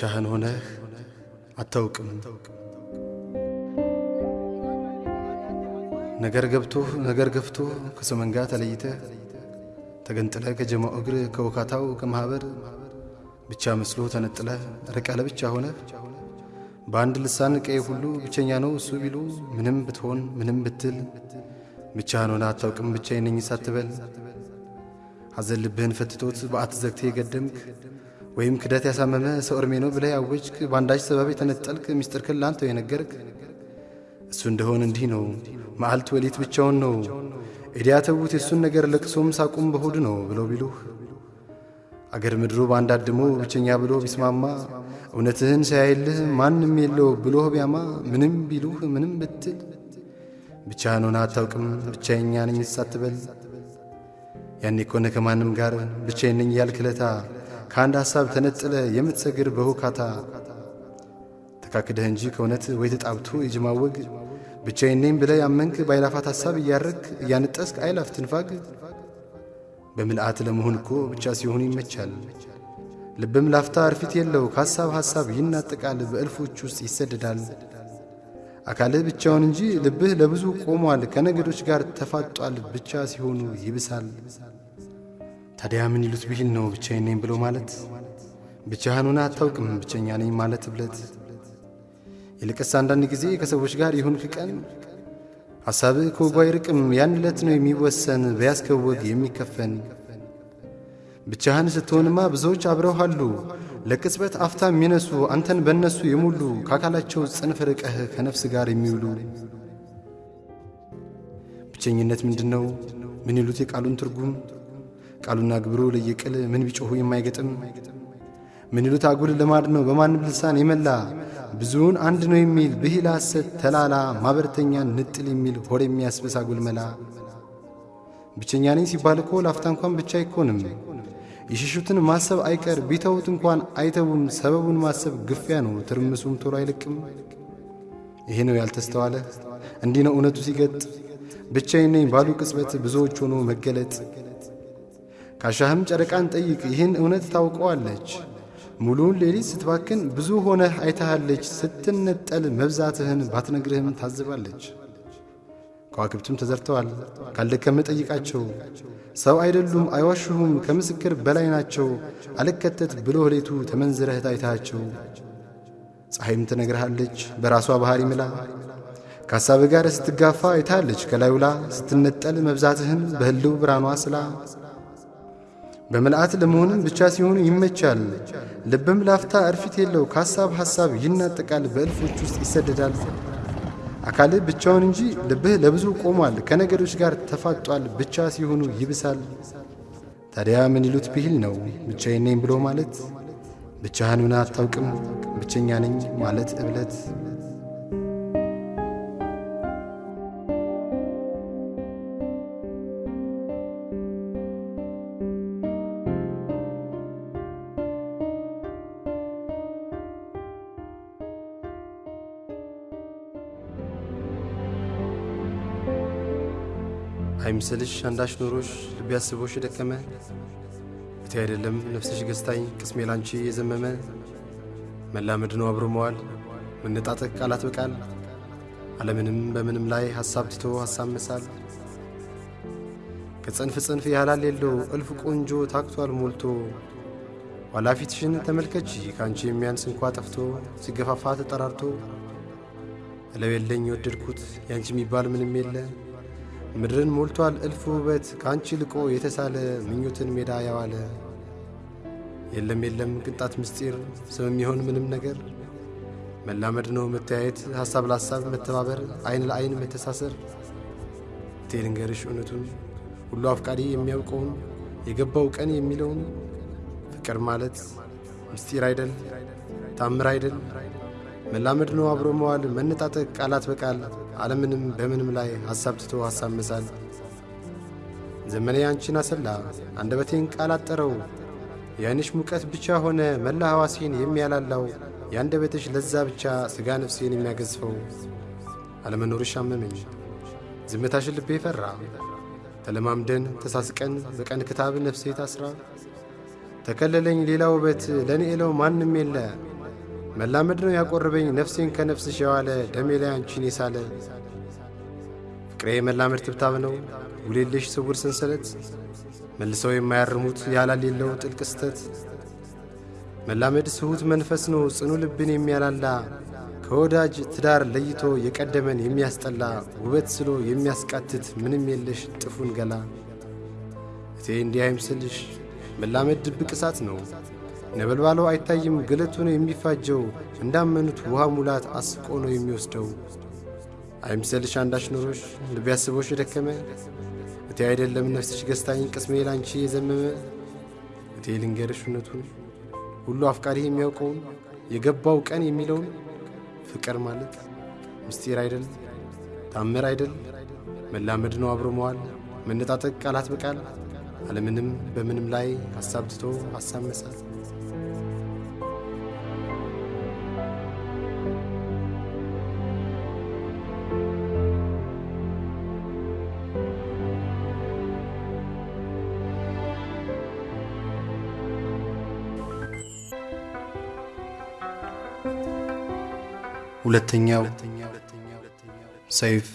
ብቻህን ሆነህ አታውቅም። ነገር ገብቶህ ነገር ገፍቶህ ከሰው መንጋ ተለይተህ ተገንጥለህ ከጀማው እግር ከውካታው ከማኅበር ብቻ መስሎ ተነጥለህ ርቀ ለብቻ ሆነህ በአንድ ልሳን ቀይ ሁሉ ብቸኛ ነው እሱ ቢሉ ምንም ብትሆን ምንም ብትል ብቻህን ሆነህ አታውቅም ብቻዬን ነኝ ሳትበል ሐዘን ልብህን ፈትቶት በአት ዘግቴ የገደምክ ወይም ክደት ያሳመመ ሰው እርሜ ነው ብለህ ያወጅክ በአንዳች ሰበብ የተነጠልክ ሚስጥርክን ላንተው የነገርክ እሱ እንደሆን እንዲህ ነው። መዓልት ወሊት ብቻውን ነው። ኤዲያ የእሱን ነገር ለቅሶም ሳቁም በሆድ ነው ብለው ቢሉህ? አገር ምድሩ በአንድ አድሞ ብቸኛ ብሎ ቢስማማ እውነትህን ሳያይልህ ማንም የለው ብሎህ ቢያማ ምንም ቢሉህ ምንም ብትል? ብቻህን ሆነህ አታውቅም ብቻዬኛ ነኝ ሳትበል? ያኔ ኮነ ከማንም ጋር ብቻዬን ነኝ ያልክለታ ከአንድ ሐሳብ ተነጥለ የምትሰግር በሁካታ ተካክደህ እንጂ ከእውነት ወይ ተጣብቶ የጅማወግ ብቻዬን ነኝ ብለህ ያመንክ ባይላፋት ሐሳብ እያረክ እያንጠስክ አይላፍ ትንፋግ በምልአት ለመሆን እኮ ብቻ ሲሆኑ ይመቻል። ልብም ላፍታ እርፊት የለው ከሐሳብ ሐሳብ ይናጠቃል፣ በእልፎች ውስጥ ይሰደዳል። አካልህ ብቻውን እንጂ ልብህ ለብዙ ቆሟል፣ ከነገዶች ጋር ተፋጧል፣ ብቻ ሲሆኑ ይብሳል። ታዲያ ምን ይሉት ብሂል ነው ብቻዬን ነኝ ብሎ ማለት? ብቻህን አታውቅም ብቸኛ ነኝ ማለት እብለት። ይልቅስ አንዳንድ ጊዜ ከሰዎች ጋር ይሁንክ ቀን ሐሳብህ ከወጉ አይርቅም፣ ያን ዕለት ነው የሚወሰን በያዝከው ወግ የሚከፈን። ብቻህን ስትሆንማ ብዙዎች አብረውሃሉ ለቅጽበት አፍታ የሚነሱ አንተን በእነሱ የሞሉ ከአካላቸው ጽንፍ ርቀህ ከነፍስ ጋር የሚውሉ። ብቸኝነት ምንድን ነው? ምን ይሉት የቃሉን ትርጉም? ቃሉና ግብሩ ለየቅል ምን ቢጮኹ የማይገጥም ምን ይሉት አጉል ልማድ ነው በማንም ልሳን የመላ ብዙውን አንድ ነው የሚል ብሂል ሐሰት ተላላ ማኅበርተኛን ንጥል የሚል ሆድ የሚያስብስ አጉል መላ። ብቸኛ ነኝ ሲባል እኮ ላፍታ እንኳን ብቻ አይኮንም። የሸሹትን ማሰብ አይቀር ቢተውት እንኳን አይተውም። ሰበቡን ማሰብ ግፊያ ነው፣ ትርምሱም ቶሎ አይለቅም። ይሄ ነው ያልተስተዋለ፣ እንዲህ ነው እውነቱ ሲገጥ። ብቻዬን ነኝ ባሉ ቅጽበት ብዙዎች ሆኖ መገለጥ። ካሻህም ጨረቃን ጠይቅ፣ ይህን እውነት ታውቀዋለች። ሙሉውን ሌሊት ስትባክን ብዙ ሆነህ አይታሃለች። ስትነጠል መብዛትህን ባትነግርህም ታዝባለች። ከዋክብትም ተዘርተዋል፣ ካልደከመ ጠይቃቸው። ሰው አይደሉም አይዋሹሁም፣ ከምስክር በላይ ናቸው። አልከተት ብሎ ሌቱ ተመንዝረህ ታይታቸው። ፀሐይም ትነግርሃለች በራሷ ባሕሪ ምላ ከሐሳብ ጋር ስትጋፋ አይታለች ከላዩላ ስትነጠል መብዛትህን በህልው ብርሃኗ ስላ በምልአት ለመሆንም ብቻ ሲሆኑ ይመቻል። ልብም ላፍታ እርፊት የለው ከሐሳብ ሐሳብ ይናጠቃል፣ በእልፎች ውስጥ ይሰደዳል። አካልህ ብቻውን እንጂ ልብህ ለብዙ ቆሟል፣ ከነገዶች ጋር ተፋጧል፣ ብቻ ሲሆኑ ይብሳል። ታዲያ ምን ይሉት ብሂል ነው ብቻዬን ነኝ ብሎ ማለት? ብቻህን ሆነህ አታውቅም ብቸኛ ነኝ ማለት እብለት። አይምስልሽ አንዳች ኖሮሽ ልቤ አስቦሽ ደከመ እቴ አይደለም ነፍስሽ ገዝታኝ ቅስሜ ላንቺ የዘመመ? መላመድ ነው አብሮ መዋል መነጣጠቅ ቃላት በቃል። ዓለምንም በምንም ላይ ሐሳብ ትቶ ሐሳብ መሳል። ከጽንፍ ጽንፍ ያህላል የለው እልፍ ቆንጆ ታክቷል ሞልቶ። ኋላ ፊትሽን ተመልከች ከአንቺ የሚያንስ እንኳ ጠፍቶ ሲገፋፋ ተጠራርቶ። እለው የለኝ የወደድኩት ያንቺ የሚባል ምንም የለ ምድርን ሞልቷል እልፍ ውበት ከአንቺ ልቆ የተሳለ ምኞትን ሜዳ ያዋለ። የለም የለም ቅንጣት ምስጢር ስም የሚሆን ምንም ነገር። መላመድ ነው መተያየት ሐሳብ ለሐሳብ መተባበር አይን ለአይን መተሳሰር። እቴ እውነቱን ሁሉ አፍቃሪ የሚያውቀውን የገባው ቀን የሚለውን። ፍቅር ማለት ምስጢር አይደል? ታምር አይደል መላመድ ነው አብሮ መዋል መነጣጠቅ ቃላት በቃል ዓለምንም በምንም ላይ ሐሳብ ትቶ ሐሳብ መሳል። ዘመኔ አንቺን አሰላ አንደበቴን ቃል አጠረው። የዓይንሽ ሙቀት ብቻ ሆነ መላ ሐዋሴን የሚያላላው የአንደበትሽ ለዛ ብቻ ሥጋ ነፍሴን የሚያገዝፈው። አለመኖርሽ አመመኝ ዝምታሽን ልቤ ፈራ። ተለማምደን ተሳስቀን በቀን ክታብ ነፍሴ ታስራ። ተከለለኝ ሌላ ውበት ለእኔ ኤለው ማንም የለ መላመድ ነው ያቆርበኝ ነፍሴን ከነፍስሽ የዋለ ደሜ ላይ አንቺን የሳለ። ፍቅሬ መላመድ ትብታብ ነው ውሌልሽ ስውር ሰንሰለት። መልሰው የማያርሙት ያላሌለው ጥልቅ ስተት መላመድ ስሁት መንፈስ ነው ጽኑ ልብን የሚያላላ። ከወዳጅ ትዳር ለይቶ የቀደመን የሚያስጠላ። ውበት ስሎ የሚያስቃትት ምንም የለሽ ጥፉን ገላ። እቴ እንዲህ አይምስልሽ መላመድ ድብቅ እሳት ነው ነበልባለው አይታይም ግለቱ ነው የሚፋጀው እንዳመኑት ውሃ ሙላት አስቆ ነው የሚወስደው። አይምሰልሽ አንዳች ኖሮሽ ልብ ያስቦሽ የደከመ? እቴ አይደለም ነፍስሽ ገዝታኝ ቅስሜ ላንቺ የዘመመ? እቴ ልንገርሽ እውነቱን ሁሉ አፍቃሪ የሚያውቀውን የገባው ቀን የሚለውን ፍቅር ማለት ምስጢር አይደል? ታምር አይደል? መላመድ ነው አብሮ መዋል መነጣጠቅ ቃላት በቃል አለምንም በምንም ላይ ሐሳብ ትቶ ሐሳብ መሳል ሁለተኛው ሰይፍ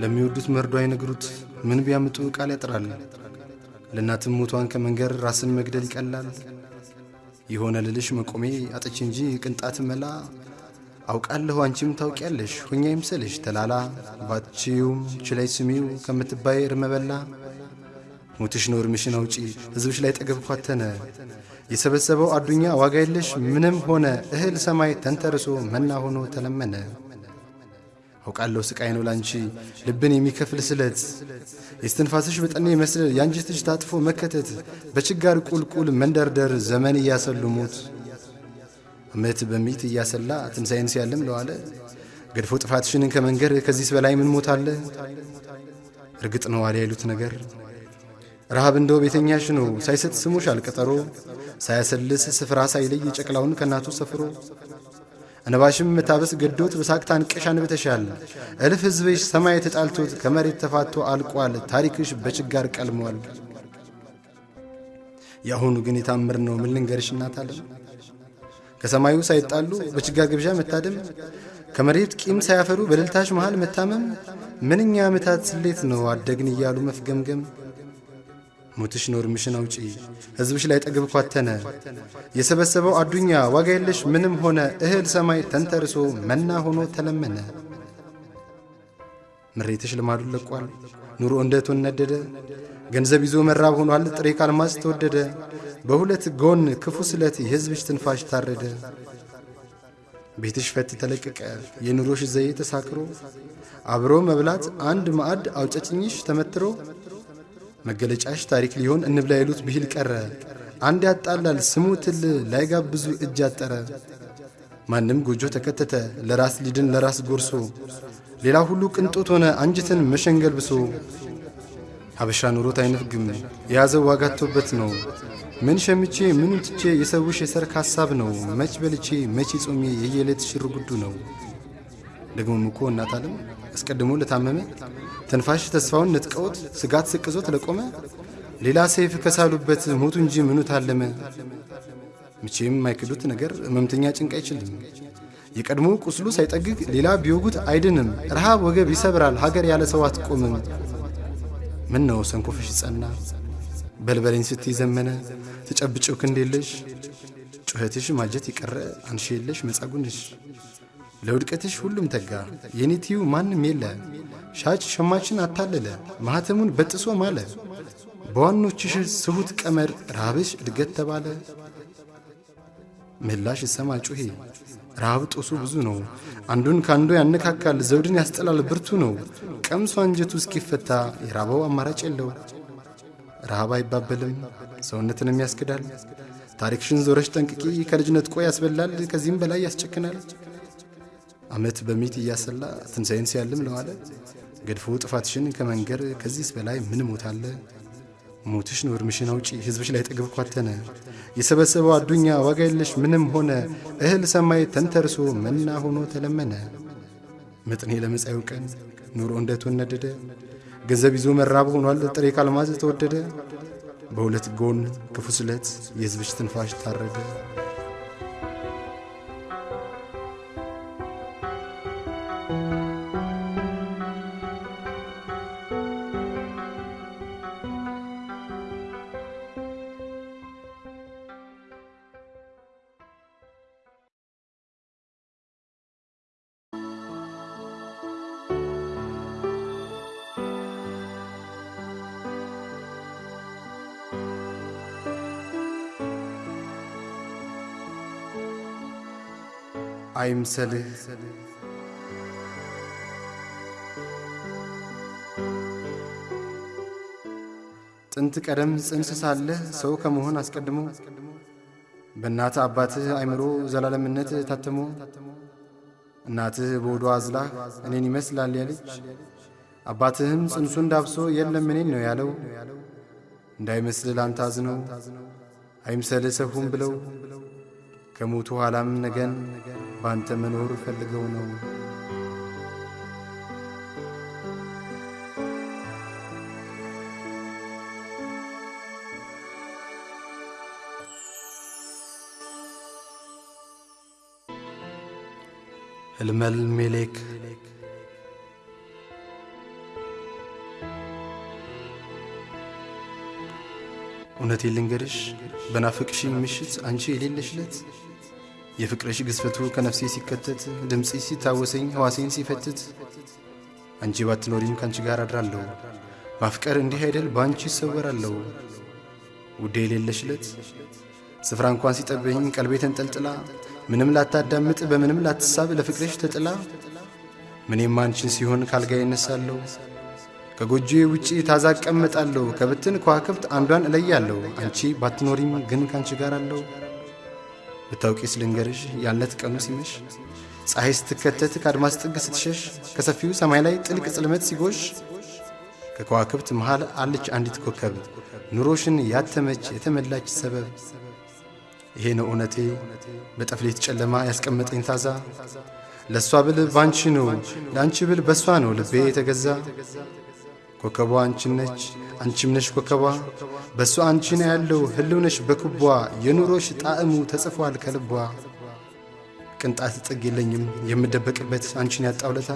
ለሚወዱት መርዶ አይነግሩት ምን ቢያምጡ ቃል ያጥራል። ለእናትም ሞቷን ከመንገር ራስን መግደል ይቀላል። የሆነ ልልሽ መቆሜ አጥች እንጂ ቅንጣት መላ አውቃለሁ አንቺም ታውቂያለሽ ሆኛ ይምሰልሽ ተላላ ባችዩም ችላይ ስሚው ከምትባይ እርመበላ ሞትሽ ነው እርምሽን አውጪ ሕዝብሽ ላይ ጠገብ ኳተነ የሰበሰበው አዱኛ ዋጋ የለሽ ምንም ሆነ እህል ሰማይ ተንተርሶ መና ሆኖ ተለመነ። አውቃለሁ ስቃይ ነው ላንቺ ልብን የሚከፍል ስለት። የስትንፋስሽ በጠኔ መስል የአንጀትሽ ታጥፎ መከተት። በችጋር ቁልቁል መንደርደር ዘመን እያሰሉ ሞት። ዓመት በሚት እያሰላ ትንሣኤን ሲያልም ለዋለ። ገድፎ ጥፋትሽንን ከመንገር ከዚህስ በላይ ምን ሞት አለ? እርግጥ ነው አለ ያሉት ነገር ረሃብ እንደው ቤተኛሽ ነው ሳይሰጥ ስሙሽ አልቀጠሮ ሳያሰልስ ስፍራ ሳይለይ ጨቅላውን ከእናቱ ሰፍሮ እንባሽም መታበስ ገዶት በሳቅታ አንቀሽ አንብተሻል። እልፍ ሕዝብሽ ሰማይ ተጣልቶት ከመሬት ተፋቶ አልቋል። ታሪክሽ በችጋር ቀልሟል። የአሁኑ ግን የታምር ነው ምን ልንገርሽ እናት ከሰማዩ ሳይጣሉ በችጋር ግብዣ መታደም ከመሬት ቂም ሳያፈሩ በደልታሽ መሃል መታመም ምንኛ ዓመታት ስሌት ነው አደግን እያሉ መፍገምገም ሞትሽ ነው እርምሽን አውጪ። ሕዝብሽ ላይ ጠግብ ኳተነ። የሰበሰበው አዱኛ ዋጋ የለሽ ምንም ሆነ። እህል ሰማይ ተንተርሶ መና ሆኖ ተለመነ። ምሬትሽ ልማዱን ለቋል። ኑሮ እንደ እቶን ነደደ። ገንዘብ ይዞ መራብ ሆኗል። ጥሬ ካልማዝ ተወደደ። በሁለት ጎን ክፉ ስለት የሕዝብሽ ትንፋሽ ታረደ። ቤትሽ ፈት ተለቀቀ። የኑሮሽ ዘዬ ተሳክሮ አብሮ መብላት አንድ ማዕድ አውጨጭኝሽ ተመትሮ መገለጫሽ ታሪክ ሊሆን እንብላ የሉት ብሂል ቀረ። አንድ ያጣላል ስሙ ትል ላይጋብዙ እጅ አጠረ። ማንም ጎጆ ተከተተ ለራስ ሊድን ለራስ ጎርሶ ሌላ ሁሉ ቅንጦት ሆነ አንጅትን መሸንገል ብሶ ሀበሻ ኑሮት አይነፍግም የያዘው ዋጋቶበት ነው። ምን ሸምቼ ምኑን ትቼ የሰውሽ የሰርክ ሐሳብ ነው። መች በልቼ መቼ ጾሜ የየዕለት ሽር ጉዱ ነው። ደግሞም እኮ እናት ዓለም አስቀድሞ ለታመመ ተንፋሽ ተስፋውን ነጥቀውት ስጋት ስቅዞት ለቆመ ሌላ ሰይፍ ከሳሉበት ሞቱ እንጂ ምኑ ታለመ። መቼም የማይክዱት ነገር ሕመምተኛ ጭንቅ አይችልም። የቀድሞ ቁስሉ ሳይጠግግ ሌላ ቢወጉት አይድንም። ረሃብ ወገብ ይሰብራል ሀገር ያለ ሰው አትቆምም። ምን ነው ሰንኮፍሽ ጸና በልበለኝ ስትይ ዘመነ ተጨብጭው ክንድ የለሽ ጩኸትሽ ማጀት የቀረ አንሺ የለሽ መጻጉንሽ ለውድቀትሽ ሁሉም ተጋ። የኔትዩ ማንም የለ። ሻጭ ሸማችን አታለለ። ማኅተሙን በጥሶ ማለ። በዋኖችሽ ስሁት ቀመር ረሃብሽ እድገት ተባለ። ምላሽ ሰማ ጩሄ። ረሃብ ጦሱ ብዙ ነው። አንዱን ከአንዱ ያነካካል። ዘውድን ያስጠላል። ብርቱ ነው። ቀምሶ አንጀቱ እስኪፈታ የራበው አማራጭ የለው። ረሃብ አይባበልም። ሰውነትንም ያስክዳል ታሪክሽን ዞረሽ ጠንቅቂ። ከልጅነት ቆይ ያስበላል። ከዚህም በላይ ያስጨክናል ዓመት በሚት እያሰላ ትንሣኤን ሲያልም ለዋለ ገድፎ ጥፋትሽን ከመንገር ከዚህስ በላይ ምን ሞት አለ? ሞትሽ ነው እርምሽን አውጪ ሕዝብሽ ላይ ጠግብ ኳተነ የሰበሰበው አዱኛ ዋጋ የለሽ ምንም ሆነ እህል ሰማይ ተንተርሶ መና ሆኖ ተለመነ። ምጥኔ ለመጻዩ ቀን ኑሮ እንደቶን ነደደ ገንዘብ ይዞ መራብ ሆኗል ጥሬ ካልማዝ ተወደደ። በሁለት ጎን ክፉ ስለት የሕዝብሽ ትንፋሽ ታረደ። አይምሰልህ ጥንት ቀደም ጽንስ ሳለህ ሰው ከመሆን አስቀድሞ በእናትህ አባትህ አይምሮ ዘላለምነት ታትሞ እናትህ በወዷ አዝላህ እኔን ይመስላል ያለች አባትህም ጽንሱን ዳብሶ የለም እኔን ነው ያለው። እንዳይመስልህ ላንተ አዝነው አይምሰልህ ሰሁም ብለው ከሞቱ ኋላም ነገን ባንተ መኖር ፈልገው ነው። ህልመል ሜሌክ እውነቴን ልንገርሽ በናፍቅሽኝ ምሽት አንቺ የሌለሽለት የፍቅርሽ ግዝፈቱ ከነፍሴ ሲከተት ድምፂ ሲታወሰኝ ሕዋሴን ሲፈትት አንቺ ባትኖሪም ከአንቺ ጋር አድራለሁ። ማፍቀር እንዲህ አይደል በአንቺ ይሰወራለሁ ውዴ የሌለሽለት ስፍራ እንኳን ሲጠበኝ ቀልቤ ተንጠልጥላ ምንም ላታዳምጥ በምንም ላትሳብ ለፍቅርሽ ተጥላ ምኔም አንቺን ሲሆን ካልጋዬ እነሳለሁ ከጎጆዬ ውጪ ታዛ እቀመጣለሁ ከብትን ከዋክብት አንዷን እለያለሁ። አንቺ ባትኖሪም ግን ካንቺ ጋር አለሁ። ብታውቂስ ልንገርሽ ያለት ቀኑ ሲመሽ ፀሐይ ስትከተት ከአድማስ ጥግ ስትሸሽ ከሰፊው ሰማይ ላይ ጥልቅ ጽልመት ሲጎሽ ከከዋክብት መሃል አለች አንዲት ኮከብ። ኑሮሽን ያተመች የተመላች ሰበብ ይሄ ነው እውነቴ በጠፍሌት ጨለማ ያስቀመጠኝ ታዛ። ለእሷ ብል ባንቺ ነው ለአንቺ ብል በእሷ ነው ልቤ የተገዛ። ኮከቧ አንቺን ነች አንቺም ነሽ ኮከቧ። በእሷ አንቺ ነው ያለው ህልው ነሽ በክቧ የኑሮሽ ጣዕሙ ተጽፏል ከልቧ። ቅንጣት ጥግ የለኝም የምደበቅበት አንቺን ያጣውለታ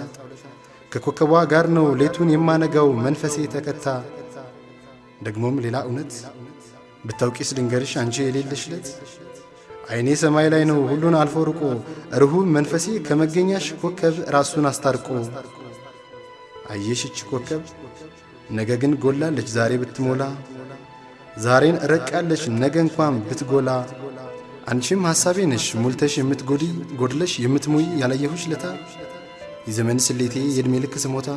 ከኮከቧ ጋር ነው ሌቱን የማነጋው መንፈሴ ተከታ። ደግሞም ሌላ እውነት ብታውቂስ ልንገርሽ አንቺ የሌለሽለት አይኔ ሰማይ ላይ ነው ሁሉን አልፎ ርቆ ርሁም መንፈሴ ከመገኛሽ ኮከብ ራሱን አስታርቆ አየሽች ኮከብ? ነገ ግን ጎላለች ዛሬ ብትሞላ። ዛሬን እረቃለች ነገ እንኳን ብትጎላ። አንቺም ሐሳቤ ነሽ ሙልተሽ የምትጎዲ ጎድለሽ የምትሙይ ያላየሁሽ ለታ። የዘመን ስሌቴ የዕድሜ ልክ ስሞታ።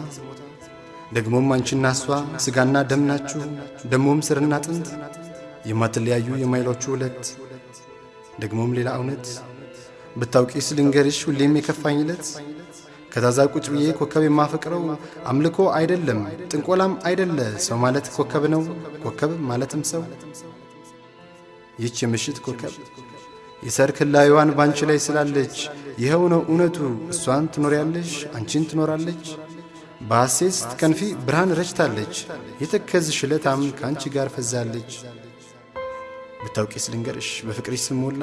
ደግሞም አንቺና እሷ ሥጋና ደም ናችሁ ደሞም ስርና አጥንት የማትለያዩ የማይሏችሁ ሁለት ደግሞም ሌላ እውነት ብታውቂስ ልንገርሽ ሁሌም የከፋኝ ዕለት ከታዛ ቁጭ ብዬ ኮከብ የማፈቅረው አምልኮ አይደለም ጥንቆላም አይደለ። ሰው ማለት ኮከብ ነው ኮከብ ማለትም ሰው። ይህች የምሽት ኮከብ የሰርክ ህላዊዋን ባንቺ ላይ ስላለች ይኸው ነው እውነቱ። እሷን ትኖሪያለሽ አንቺን ትኖራለች። በሐሴት ስትከንፊ ብርሃን ረጭታለች። የተከዝሽ ዕለታም ከአንቺ ጋር ፈዛለች ብታውቂስ ልንገርሽ በፍቅርሽ ስሞላ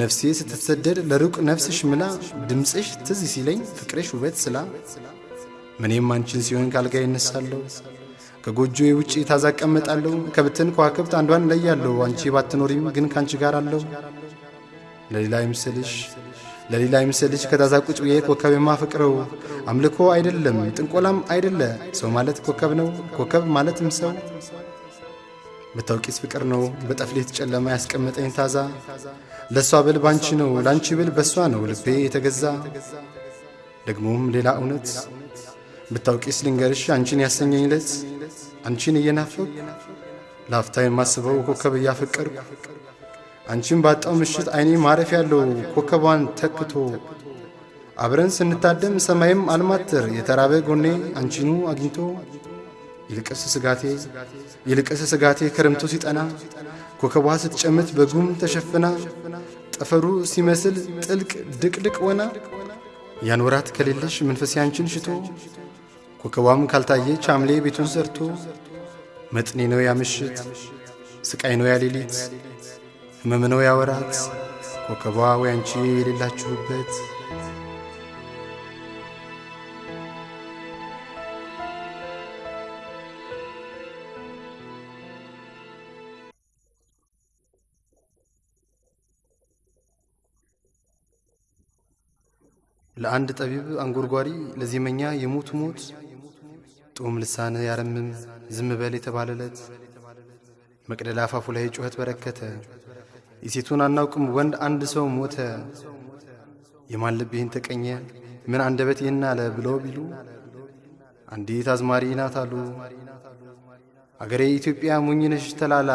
ነፍሴ ስትሰደድ ለሩቅ ነፍስሽ ምላ ድምፅሽ ትዝ ሲለኝ ፍቅርሽ ውበት ስላ። ምኔም አንቺን ሲሆን ካልጋ ይነሳለሁ ከጎጆዬ ውጪ ታዛ እቀመጣለሁ ከብትን ከዋክብት አንዷን እለያለሁ። አንቺ ባትኖሪም ግን ካንቺ ጋር አለሁ። ለሌላ ይምስልሽ ለሌላ ይምስልሽ ከታዛ ቁጭ ብዬ ኮከብ የማፈቅረው አምልኮ አይደለም ጥንቆላም አይደለ። ሰው ማለት ኮከብ ነው ኮከብ ማለትም ሰው ብታውቂስ ፍቅር ነው። በጠፍሌት ጨለማ ያስቀመጠኝ ታዛ። ለእሷ ብል ባንቺ ነው ለአንቺ ብል በእሷ ነው ልቤ የተገዛ። ደግሞም ሌላ እውነት ብታውቂስ ልንገርሽ አንቺን ያሰኘኝ ለት አንቺን እየናፈቅ ላፍታ የማስበው ኮከብ እያፈቀርኩ አንቺን ባጣው ምሽት አይኔ ማረፍ ያለው ኮከቧን ተክቶ አብረን ስንታደም ሰማይም አልማትር የተራበ ጎኔ አንቺኑ አግኝቶ ይልቅስ ስጋቴ ይልቅስ ስጋቴ ክረምቱ ሲጠና ኮከቧ ስትጨምት በጉም ተሸፍና ጠፈሩ ሲመስል ጥልቅ ድቅድቅ ወና ያን ወራት ከሌለሽ መንፈሴ አንቺን ሽቶ ኮከቧም ካልታየች ሐምሌ ቤቱን ሰርቶ መጥኔ ነው ያ ምሽት፣ ስቃይ ነው ያ ሌሊት፣ ሕመም ነው ያ ወራት ኮከቧ ወይ አንቺ የሌላችሁበት ለአንድ ጠቢብ አንጎርጓሪ ለዜመኛ የሞት ሞት ጡም ልሳን ያረምም ዝም የተባለለት መቅደላ አፋፉ ላይ ጩኸት በረከተ። የሴቱን አናውቅም ወንድ አንድ ሰው ሞተ። የማን ልብ ተቀኘ ምን አንደበት ይህን አለ ብለው ቢሉ አንዲት አዝማሪ ናት አሉ። አገሬ ኢትዮጵያ ሞኝነሽ ተላላ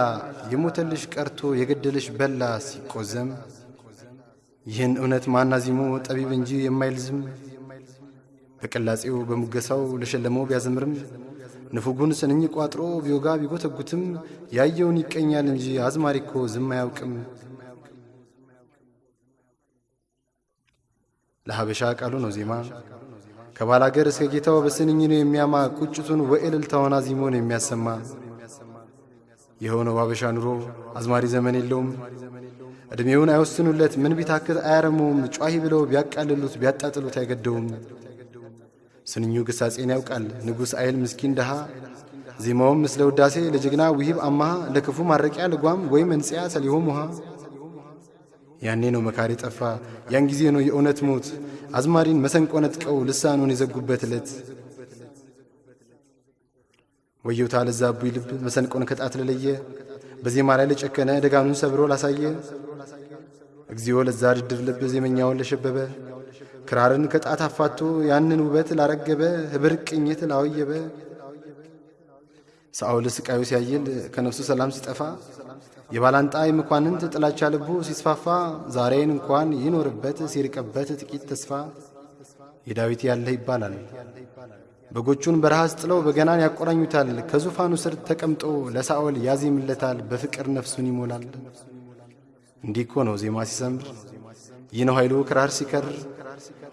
የሞተልሽ ቀርቶ የገደልሽ በላ ሲቆዘም ይህን እውነት ማናዚሞ ጠቢብ እንጂ የማይልዝም በቅላጼው በሙገሳው ለሸለመው ቢያዘምርም ንፉጉን ስንኝ ቋጥሮ ቢወጋ ቢጎተጉትም ያየውን ይቀኛል እንጂ አዝማሪ እኮ ዝም አያውቅም። ለሀበሻ ቃሉ ነው ዜማ ከባላገር እስከ ጌታው በስንኝ ነው የሚያማ ቁጭቱን ወእልልታውን አዚሞ ነው የሚያሰማ። የሆነው ሀበሻ ኑሮ አዝማሪ ዘመን የለውም። ዕድሜውን አይወስኑለት ምን ቢታክት አያረመውም። ጯሂ ብለው ቢያቃልሉት ቢያጣጥሉት አይገደውም። ስንኙ ግሳጼን ያውቃል ንጉሥ አይል ምስኪን ድሃ ዜማውም ምስለ ውዳሴ ለጀግና ውሂብ አማሃ ለክፉ ማረቂያ ልጓም ወይም እንጽያ ሰሊሆም ውሃ ያኔ ነው መካሪ ጠፋ ያን ጊዜ ነው የእውነት ሞት አዝማሪን መሰንቆ ነጥቀው ልሳኑን የዘጉበት ዕለት ወየውታ ለዛ አቡይ ልብ መሰንቆን ከጣት ለለየ በዜማ ላይ ለጨከነ ደጋኑን ሰብሮ ላሳየ። እግዚኦ ለዛ ድድር ልብ ዜመኛውን ለሸበበ። ክራርን ከጣት አፋቶ ያንን ውበት ላረገበ። ህብር ቅኝት ላወየበ። ሳኦል ስቃዩ ሲያይል ከነፍሱ ሰላም ሲጠፋ። የባላንጣ የመኳንንት ጥላቻ ልቡ ሲስፋፋ። ዛሬን እንኳን ይኖርበት ሲርቅበት ጥቂት ተስፋ። የዳዊት ያለህ ይባላል። በጎቹን በረሃ ስጥለው በገናን ያቆራኙታል። ከዙፋኑ ስር ተቀምጦ ለሳኦል ያዜምለታል፣ በፍቅር ነፍሱን ይሞላል። እንዲህ እኮ ነው ዜማ ሲሰምር፣ ይህ ነው ኃይሉ ክራር ሲከር፣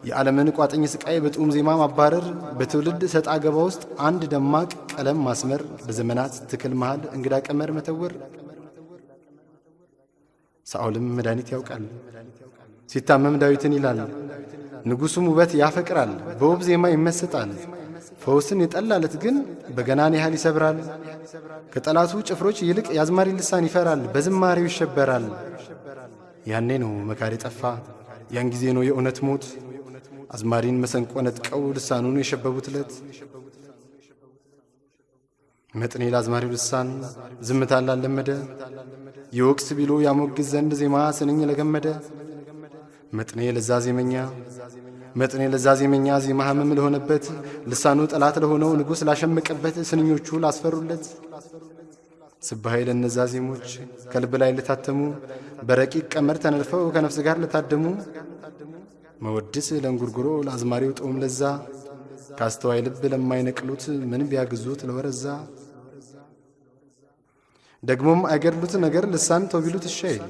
የዓለምን ቋጥኝ ስቃይ በጡም ዜማ ማባረር፣ በትውልድ ሰጣ ገባ ውስጥ አንድ ደማቅ ቀለም ማስመር፣ በዘመናት ትክል መሃል እንግዳ ቀመር መተወር። ሳኦልም መድኃኒት ያውቃል። ሲታመም ዳዊትን ይላል፣ ንጉሡም ውበት ያፈቅራል። በውብ ዜማ ይመሰጣል። ፈውስን የጠላለት ግን በገናን ያህል ይሰብራል። ከጠላቱ ጭፍሮች ይልቅ የአዝማሪ ልሳን ይፈራል፣ በዝማሬው ይሸበራል። ያኔ ነው መካሪ ጠፋ፣ ያን ጊዜ ነው የእውነት ሞት። አዝማሪን መሰንቆ ነጥቀው ልሳኑን የሸበቡት ዕለት መጥኔ ለአዝማሪው ልሳን ዝምታን ላለመደ የወቅስ ቢሉ ያሞግዝ ዘንድ ዜማ ስንኝ ለገመደ መጥኔ ለዛ ዜመኛ መጥኔ ለዛ ዜመኛ ዜማ ህመም ለሆነበት ልሳኑ ጠላት ለሆነው ንጉሥ ላሸመቀበት ስንኞቹ ላስፈሩለት። ስባሄ ለነዛ ዜሞች ከልብ ላይ ለታተሙ በረቂቅ ቀመር ተነድፈው ከነፍስ ጋር ለታደሙ መወድስ ለእንጉርጉሮ ለአዝማሪው ጦም ለዛ ካስተዋይ ልብ ለማይነቅሉት ምን ቢያግዙት ለወረዛ? ደግሞም አይገድሉት ነገር ልሳን ተው ቢሉት እሻይል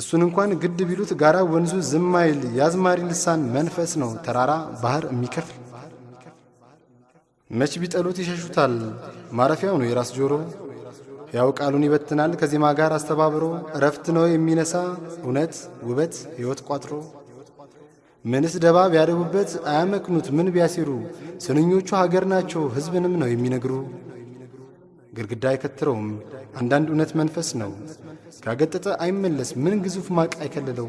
እሱን እንኳን ግድ ቢሉት ጋራ ወንዙ ዝም አይል። የአዝማሪ ልሳን መንፈስ ነው ተራራ ባህር የሚከፍል። መች ቢጠሉት ይሸሹታል ማረፊያው ነው የራስ ጆሮ። ያው ቃሉን ይበትናል ከዜማ ጋር አስተባብሮ። እረፍት ነው የሚነሳ እውነት ውበት ሕይወት ቋጥሮ። ምንስ ደባ ቢያደቡበት አያመክኑት ምን ቢያሲሩ ስንኞቹ ሀገር ናቸው ሕዝብንም ነው የሚነግሩ ግድግዳ አይከትረውም። አንዳንድ እውነት መንፈስ ነው። ካገጠጠ አይመለስ። ምን ግዙፍ ማቅ አይከልለው?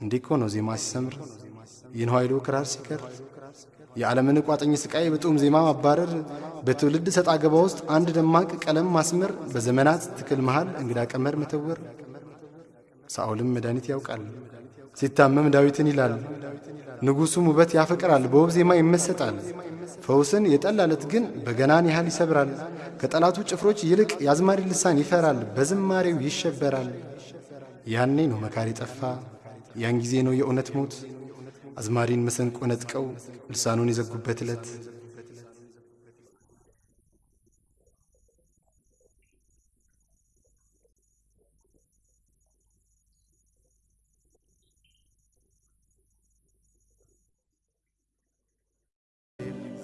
እንዲህ እኮ ነው ዜማ ሲሰምር። ይህን ኃይሉ ክራር ሲከር የዓለምን ቋጠኝ ስቃይ በጡም ዜማ ማባረር። በትውልድ ሰጣ ገባ ውስጥ አንድ ደማቅ ቀለም ማስመር። በዘመናት ትክል መሃል እንግዳ ቀመር መተወር። ሳኦልም መድኃኒት ያውቃል። ሲታመም ዳዊትን ይላል። ንጉሡም ውበት ያፈቅራል። በውብ ዜማ ይመሰጣል ፈውስን የጠላለት ግን በገናን ያህል ይሰብራል። ከጠላቱ ጭፍሮች ይልቅ የአዝማሪ ልሳን ይፈራል በዝማሬው ይሸበራል። ያኔ ነው መካሪ ጠፋ ያን ጊዜ ነው የእውነት ሞት። አዝማሪን መሰንቆ ነጥቀው ልሳኑን የዘጉበት ዕለት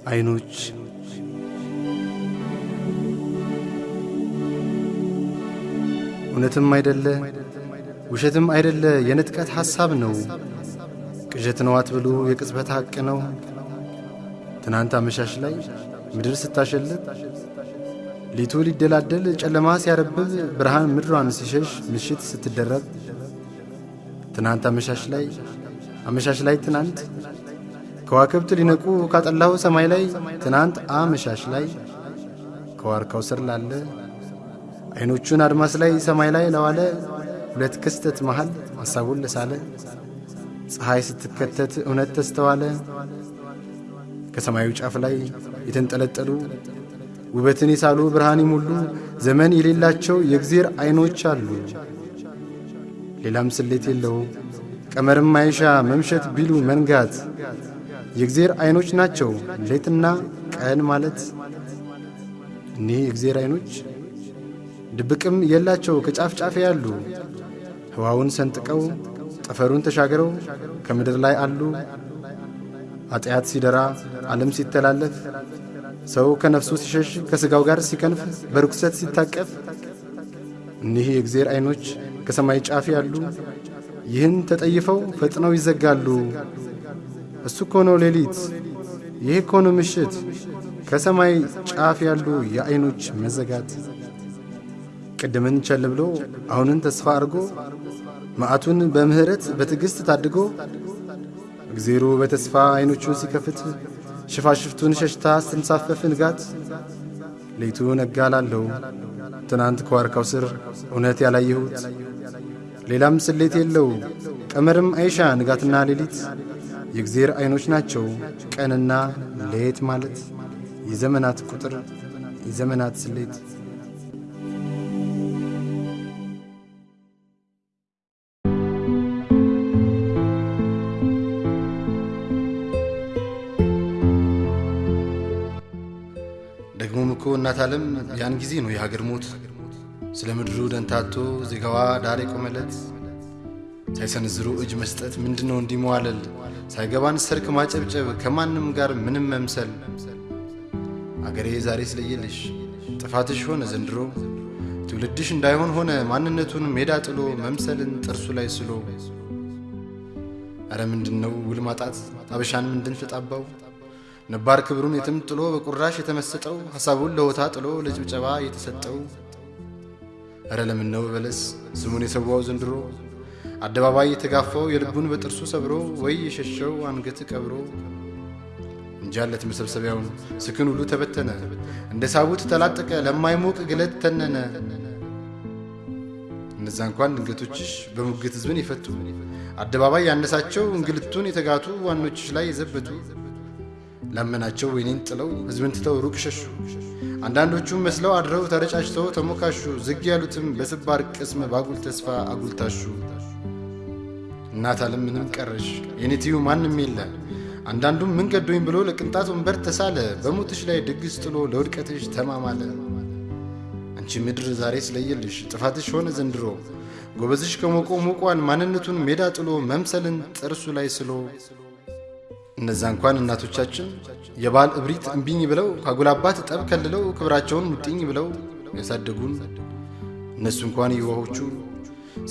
አይኖች እውነትም አይደለ ውሸትም አይደለ የንጥቀት ሐሳብ ነው። ቅዠት ነው አትብሉ የቅጽበት ሐቅ ነው። ትናንት አመሻሽ ላይ ምድር ስታሸልብ ሊቱ ሊደላደል ጨለማ ሲያረብብ ብርሃን ምድሯን ሲሸሽ ምሽት ስትደረብ ትናንት አመሻሽ ላይ አመሻሽ ላይ ትናንት ከዋክብት ሊነቁ ካጠላው ሰማይ ላይ ትናንት አመሻሽ ላይ ከዋርካው ስር ላለ አይኖቹን አድማስ ላይ ሰማይ ላይ ለዋለ ሁለት ክስተት መሃል ሐሳቡን ለሳለ ፀሐይ ስትከተት እውነት ተስተዋለ። ከሰማዩ ጫፍ ላይ የተንጠለጠሉ ውበትን የሳሉ ብርሃን ይሞሉ ዘመን የሌላቸው የእግዜር አይኖች አሉ። ሌላም ስሌት የለው ቀመርም አይሻ መምሸት ቢሉ መንጋት የእግዜር አይኖች ናቸው ሌትና ቀን ማለት። እኒህ የእግዜር አይኖች ድብቅም የላቸው ከጫፍ ጫፍ ያሉ ህዋውን ሰንጥቀው ጠፈሩን ተሻግረው ከምድር ላይ አሉ። ኃጢአት ሲደራ ዓለም ሲተላለፍ ሰው ከነፍሱ ሲሸሽ ከሥጋው ጋር ሲከንፍ በርኩሰት ሲታቀፍ እኒህ የእግዜር አይኖች ከሰማይ ጫፍ ያሉ ይህን ተጠይፈው ፈጥነው ይዘጋሉ። እሱ እኮ ነው ሌሊት፣ ይህ እኮ ነው ምሽት፣ ከሰማይ ጫፍ ያሉ የአይኖች መዘጋት። ቅድምን ቸል ብሎ አሁንን ተስፋ አድርጎ መዓቱን በምሕረት በትዕግሥት ታድጎ እግዜሩ በተስፋ አይኖቹን ሲከፍት ሽፋሽፍቱን ሸሽታ ስትንሳፈፍ ንጋት ሌቱ ነጋ ላለው ትናንት ከዋርካው ስር እውነት ያላየሁት። ሌላም ስሌት የለው። ቀመርም አይሻ ንጋትና ሌሊት የእግዜር አይኖች ናቸው። ቀንና ሌት ማለት የዘመናት ቁጥር የዘመናት ስሌት። ደግሞም እኮ እናት ዓለም ያን ጊዜ ነው የሀገር ሞት። ስለ ምድሩ ደንታቶ ዜጋዋ ዳር የቆመለት። ሳይሰነዝሩ እጅ መስጠት ምንድነው እንዲመዋለል ሳይገባን ሰርክ ማጨብጨብ ከማንም ጋር ምንም መምሰል። አገሬ ዛሬ ስለየልሽ ጥፋትሽ ሆነ ዘንድሮ። ትውልድሽ እንዳይሆን ሆነ ማንነቱን ሜዳ ጥሎ መምሰልን ጥርሱ ላይ ስሎ። አረ ምንድነው ውል ማጣት? አበሻን ምንድን ፍጣባው ነባር ክብሩን የትም ጥሎ በቁራሽ የተመሰጠው ሐሳቡን ለሆታ ጥሎ ለጭብጨባ የተሰጠው። እረ ለምን ነው በለስ ስሙን የሰዋው ዘንድሮ አደባባይ የተጋፋው የልቡን በጥርሱ ሰብሮ ወይ የሸሸው አንገት ቀብሮ እንጃለት መሰብሰቢያውን። ስክን ሁሉ ተበተነ እንደ ሳቡት ተላጠቀ ለማይሞቅ ግለት ተነነ። እነዛ እንኳን ድንገቶችሽ በሙግት ሕዝብን የፈቱ አደባባይ ያነሳቸው እንግልቱን የተጋቱ ዋኖችሽ ላይ የዘበቱ ላመናቸው ወይኔን ጥለው ሕዝብን ትተው ሩቅ ሸሹ። አንዳንዶቹም መስለው አድረው ተረጫጭተው ተሞካሹ። ዝግ ያሉትም በስባር ቅስም ባጉል ተስፋ አጉልታሹ። እናት ዓለም ምንም ቀረሽ የኔትዩ ማንም የለ። አንዳንዱም ምን ገዶኝ ብሎ ለቅንጣት ወንበር ተሳለ። በሞትሽ ላይ ድግስ ጥሎ ለውድቀትሽ ተማማለ። አንቺ ምድር ዛሬ ስለየልሽ ጥፋትሽ ሆነ ዘንድሮ። ጎበዝሽ ከሞቆ ሞቋን ማንነቱን ሜዳ ጥሎ መምሰልን ጥርሱ ላይ ስሎ እነዛ እንኳን እናቶቻችን የባል እብሪት እምቢኝ ብለው ካጉላባት ጠብ ከልለው ክብራቸውን ሙጥኝ ብለው ያሳደጉን እነሱ እንኳን የዋሆቹ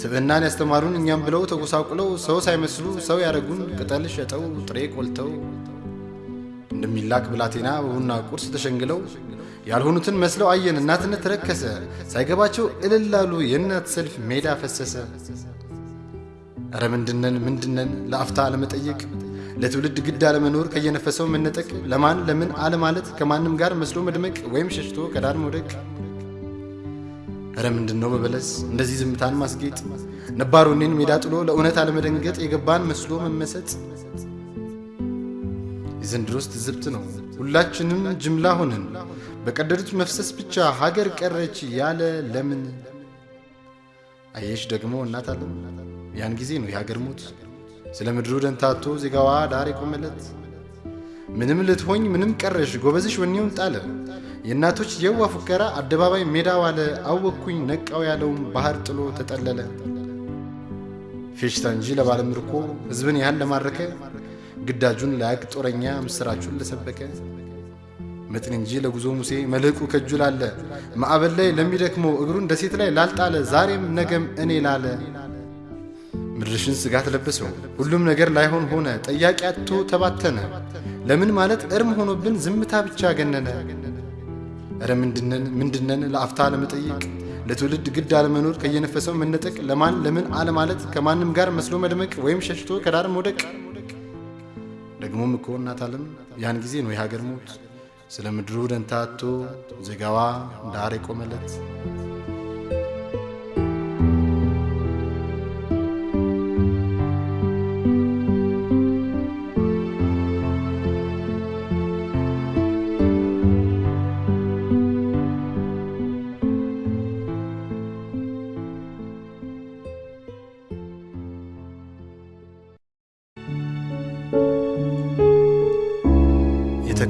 ስብዕናን ያስተማሩን እኛም ብለው ተጎሳቁለው ሰው ሳይመስሉ ሰው ያደረጉን ቅጠል ሸጠው ጥሬ ቆልተው እንደሚላክ ብላቴና በቡና ቁርስ ተሸንግለው ያልሆኑትን መስለው አየን እናትነት ረከሰ ሳይገባቸው እልላሉ የእናት ሰልፍ ሜዳ ፈሰሰ። እረ ምንድነን ምንድነን ለአፍታ አለመጠየቅ ለትውልድ ግድ አለመኖር ከየነፈሰው መነጠቅ ለማን ለምን አለማለት ከማንም ጋር መስሎ መድመቅ ወይም ሸሽቶ ከዳር መውደቅ። እረ ምንድነው በበለስ እንደዚህ ዝምታን ማስጌጥ ነባር ወኔን ሜዳ ጥሎ ለእውነት አለመደንገጥ የገባን መስሎ መመሰጥ። የዘንድሮስ ትዝብት ነው ሁላችንም ጅምላ ሆንን በቀደዱት መፍሰስ ብቻ ሀገር ቀረች ያለ ለምን። አየሽ ደግሞ እናት ዓለም ያን ጊዜ ነው የሀገር ሞት ስለ ምድሩ ደንታቶ ዜጋዋ ዳር የቆመለት። ምንም ልትሆኝ ምንም ቀረሽ ጎበዝሽ ወኔውን ጣለ። የእናቶች የዋ ፉከራ አደባባይ ሜዳ ዋለ። አወቅኩኝ ነቃው ያለውም ባህር ጥሎ ተጠለለ። ፌሽታ እንጂ ለባለምርኮ ሕዝብን ያህል ለማረከ። ግዳጁን ላያቅ ጦረኛ ምስራቹን ለሰበከ። መጥን እንጂ ለጉዞ ሙሴ መልሕቁ ከእጁ ላለ። ማዕበል ላይ ለሚደክመው እግሩን ደሴት ላይ ላልጣለ። ዛሬም ነገም እኔ ላለ ምድርሽን ስጋት ለበሰው ሁሉም ነገር ላይሆን ሆነ ጠያቂ አጥቶ ተባተነ። ለምን ማለት እርም ሆኖብን ዝምታ ብቻ ገነነ። እረ ምንድነን ምንድነን ለአፍታ ለመጠየቅ? ለትውልድ ግድ አለመኖር ከየነፈሰው መነጠቅ። ለማን ለምን አለማለት? ከማንም ጋር መስሎ መድመቅ ወይም ሸሽቶ ከዳር መውደቅ። ደግሞም እኮ እናት ዓለም ያን ጊዜ ነው የሀገር ሞት። ስለ ምድሩ ደንታ ዜጋዋ ዳር የቆመለት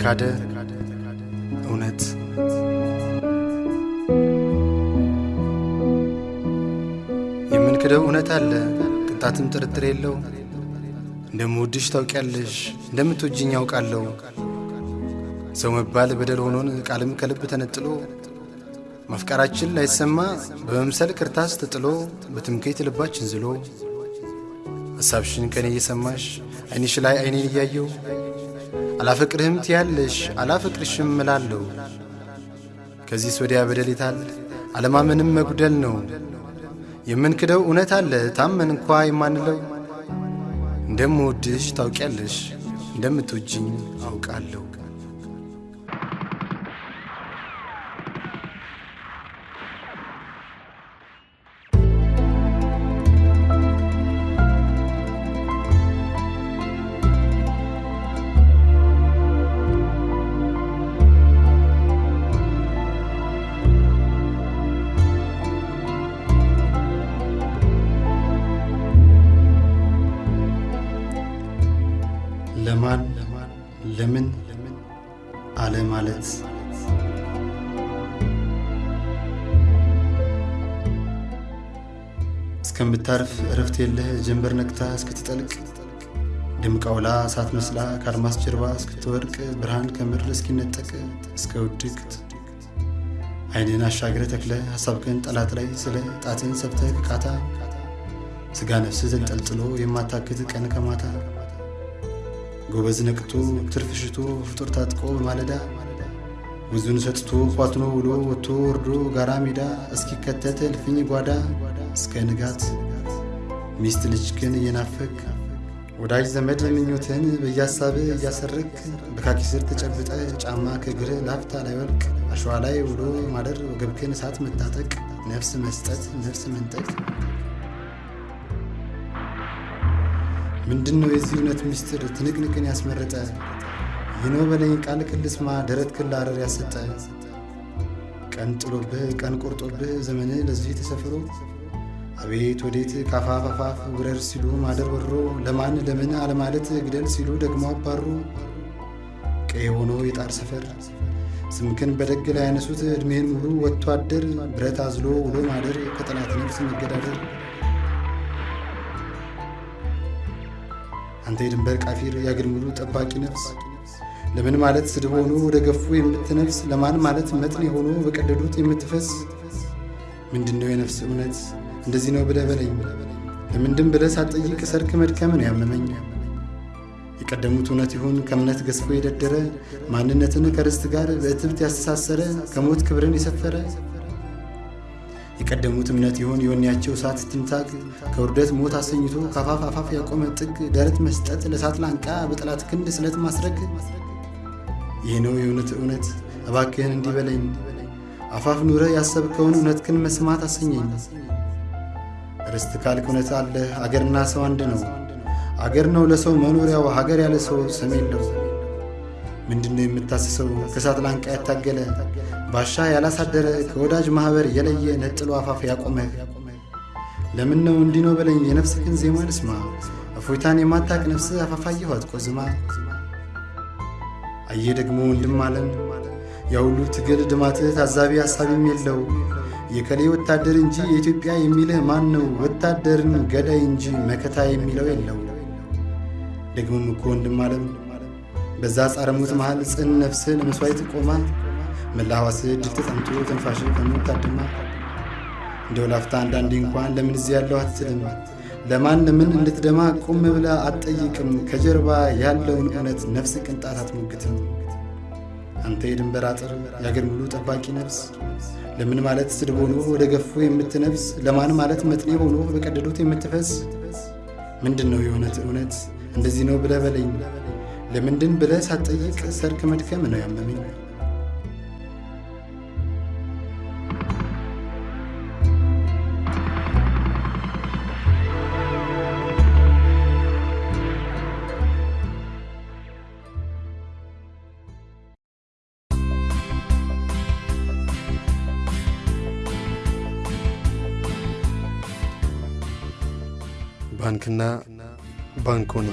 የተካደ እውነት? የምንክደው እውነት አለ ቅንጣትም ጥርጥር የለው። እንደምወድሽ ታውቂያለሽ እንደምትወጅኝ ያውቃለሁ ሰው መባል በደል ሆኖን ቃልም ከልብ ተነጥሎ ማፍቀራችን ላይሰማ በመምሰል ክርታስ ተጥሎ በትምክህት ልባችን ዝሎ። ሐሳብሽን ከኔ እየሰማሽ ዓይንሽ ላይ ዓይኔን እያየው አላፈቅርህም ትያለሽ አላፈቅርሽም እላለሁ። ከዚህስ ወዲያ በደል የታል? አለማመንም መጉደል ነው። የምንክደው እውነት አለ ታመን እንኳ የማንለው እንደምወድሽ ታውቂያለሽ እንደምትወጅኝ አውቃለሁ። እስከምታርፍ እረፍት የለህ። ጀንበር ነቅታ እስክትጠልቅ ድምቃውላ እሳት መስላ ከአድማስ ጀርባ እስክትወድቅ ብርሃን ከምድር እስኪነጠቅ እስከ ውድቅት ዓይንን አሻግረ ተክለ ሐሳብክን ጠላት ላይ ስለ ጣትን ሰብተ ከቃታ ስጋ ነፍስ ተንጠልጥሎ የማታክት ቀን ከማታ ጎበዝ ነቅቶ ትርፍ ፍጡር ታጥቆ በማለዳ ብዙን ሰጥቶ ኳትኖ ውሎ ወጥቶ ወርዶ ጋራ ሜዳ እስኪከተት እልፍኝ ጓዳ እስከ ንጋት። ሚስት ልጅ ግን እየናፈቅ ወዳጅ ዘመድ ምኞትን በያሳብ እያሰረግ በካኪ ስር ተጨብጠ ጫማ ከእግር ላፍታ ላይ ወልቅ አሸዋ ላይ ውሎ ማደር ወገብክን እሳት መታጠቅ ነፍስ መስጠት ነፍስ መንጠቅ። ምንድን ነው የዚህ እውነት ምስጢር ትንቅንቅን ያስመረጠ። ይኖ በለኝ ቃል ክልስማ ደረት ክላረር ያሰጠ። ቀን ጥሎብህ ቀን ቆርጦብህ ዘመንህ ለዚህ ተሰፍሮ አቤት ወዴት ካፋፍ አፋፍ ውረር ሲሉ ማደር ወሮ? ለማን ለምን አለማለት ግደል ሲሉ ደግሞ አባሩ። ቀይ ሆኖ የጣር ሰፈር ስምክን በደግ ላይ ያነሱት ዕድሜህን ሙሉ ወጥቶ አደር። ብረት አዝሎ ውሎ ማደር ከጠላት ነፍስ መገዳደር። አንተ የድንበር ቃፊር የአገር ሙሉ ጠባቂ ነፍስ። ለምን ማለት ስድብ ሆኖ ወደ ገፉ የምትነፍስ? ለማን ማለት መጥን ሆኖ በቀደዱት የምትፈስ? ምንድን ነው የነፍስ እውነት እንደዚህ ነው ብለህ በለኝ። ለምንድን ብለህ ሳትጠይቅ ሰርክ መድከምን ያመመኝ? የቀደሙት እውነት ይሁን ከእምነት ገዝፎ የደደረ ማንነትን ከርስት ጋር በእትብት ያስተሳሰረ ከሞት ክብርን የሰፈረ። የቀደሙት እምነት ይሆን የወኔያቸው እሳት ትንታግ ከውርደት ሞት አሰኝቶ ከአፋፍ አፋፍ ያቆመ ጥግ ደረት መስጠት ለእሳት ላንቃ በጠላት ክንድ ስለት ማስረግ። ይህ ነው የእውነት እውነት። እባክህን እንዲህ በለኝ። አፋፍ ኑረ ያሰብከውን እውነትህን መስማት አሰኘኝ ርስት ካልክ እውነት አለ? አገርና ሰው አንድ ነው። አገር ነው ለሰው መኖሪያው ሀገር ያለ ሰው ስም የለው ምንድነው የምታስሰው? ከእሳት ላንቃ ያታገለ ባሻ ያላሳደረ ከወዳጅ ማኅበር የለየ ነጥሎ አፋፍ ያቆመህ ለምን ነው እንዲህ ነው በለኝ? የነፍስህን ዜማ ልስማ። እፎይታን የማታቅ ነፍስ አፋፋየሁ አትቆዝማ አየ ደግሞ ወንድም አለም ያሁሉ ትግል ድማትህ ታዛቢ ሐሳቢም የለው የከሌ ወታደር እንጂ የኢትዮጵያ የሚልህ ማን ነው? ወታደርን ገዳይ እንጂ መከታ የሚለው የለው ደግሞም እኮ ወንድም አለም በዛ ጻረ መሃል ጽን ነፍስን መስዋዕት ቆማ መላ ሕዋስህ እጅግ ተጠምቶ ትንፋሽ ከሞት ታድማ? እንደው አንዳንዴ እንኳን ለምን እዚህ ያለው አትልም? ለማን ምን እንድትደማ ቁም ብላ አትጠይቅም? ከጀርባ ያለውን እውነት ነፍስ ቅንጣት አትሞግትም አንተ የድንበር አጥር የአገር ሙሉ ጠባቂ ነፍስ። ለምን ማለት ስድብ ሆኖ ወደ ገፉ የምትነፍስ? ለማን ማለት መጥኔ ሆኖ በቀደዱት የምትፈስ? ምንድን ነው የእውነት እውነት? እንደዚህ ነው ብለህ በለኝ። ለምንድን ብለህ ሳትጠይቅ ሰርክ መድከም ነው ያመመኝ ባንክና ባንኮኒ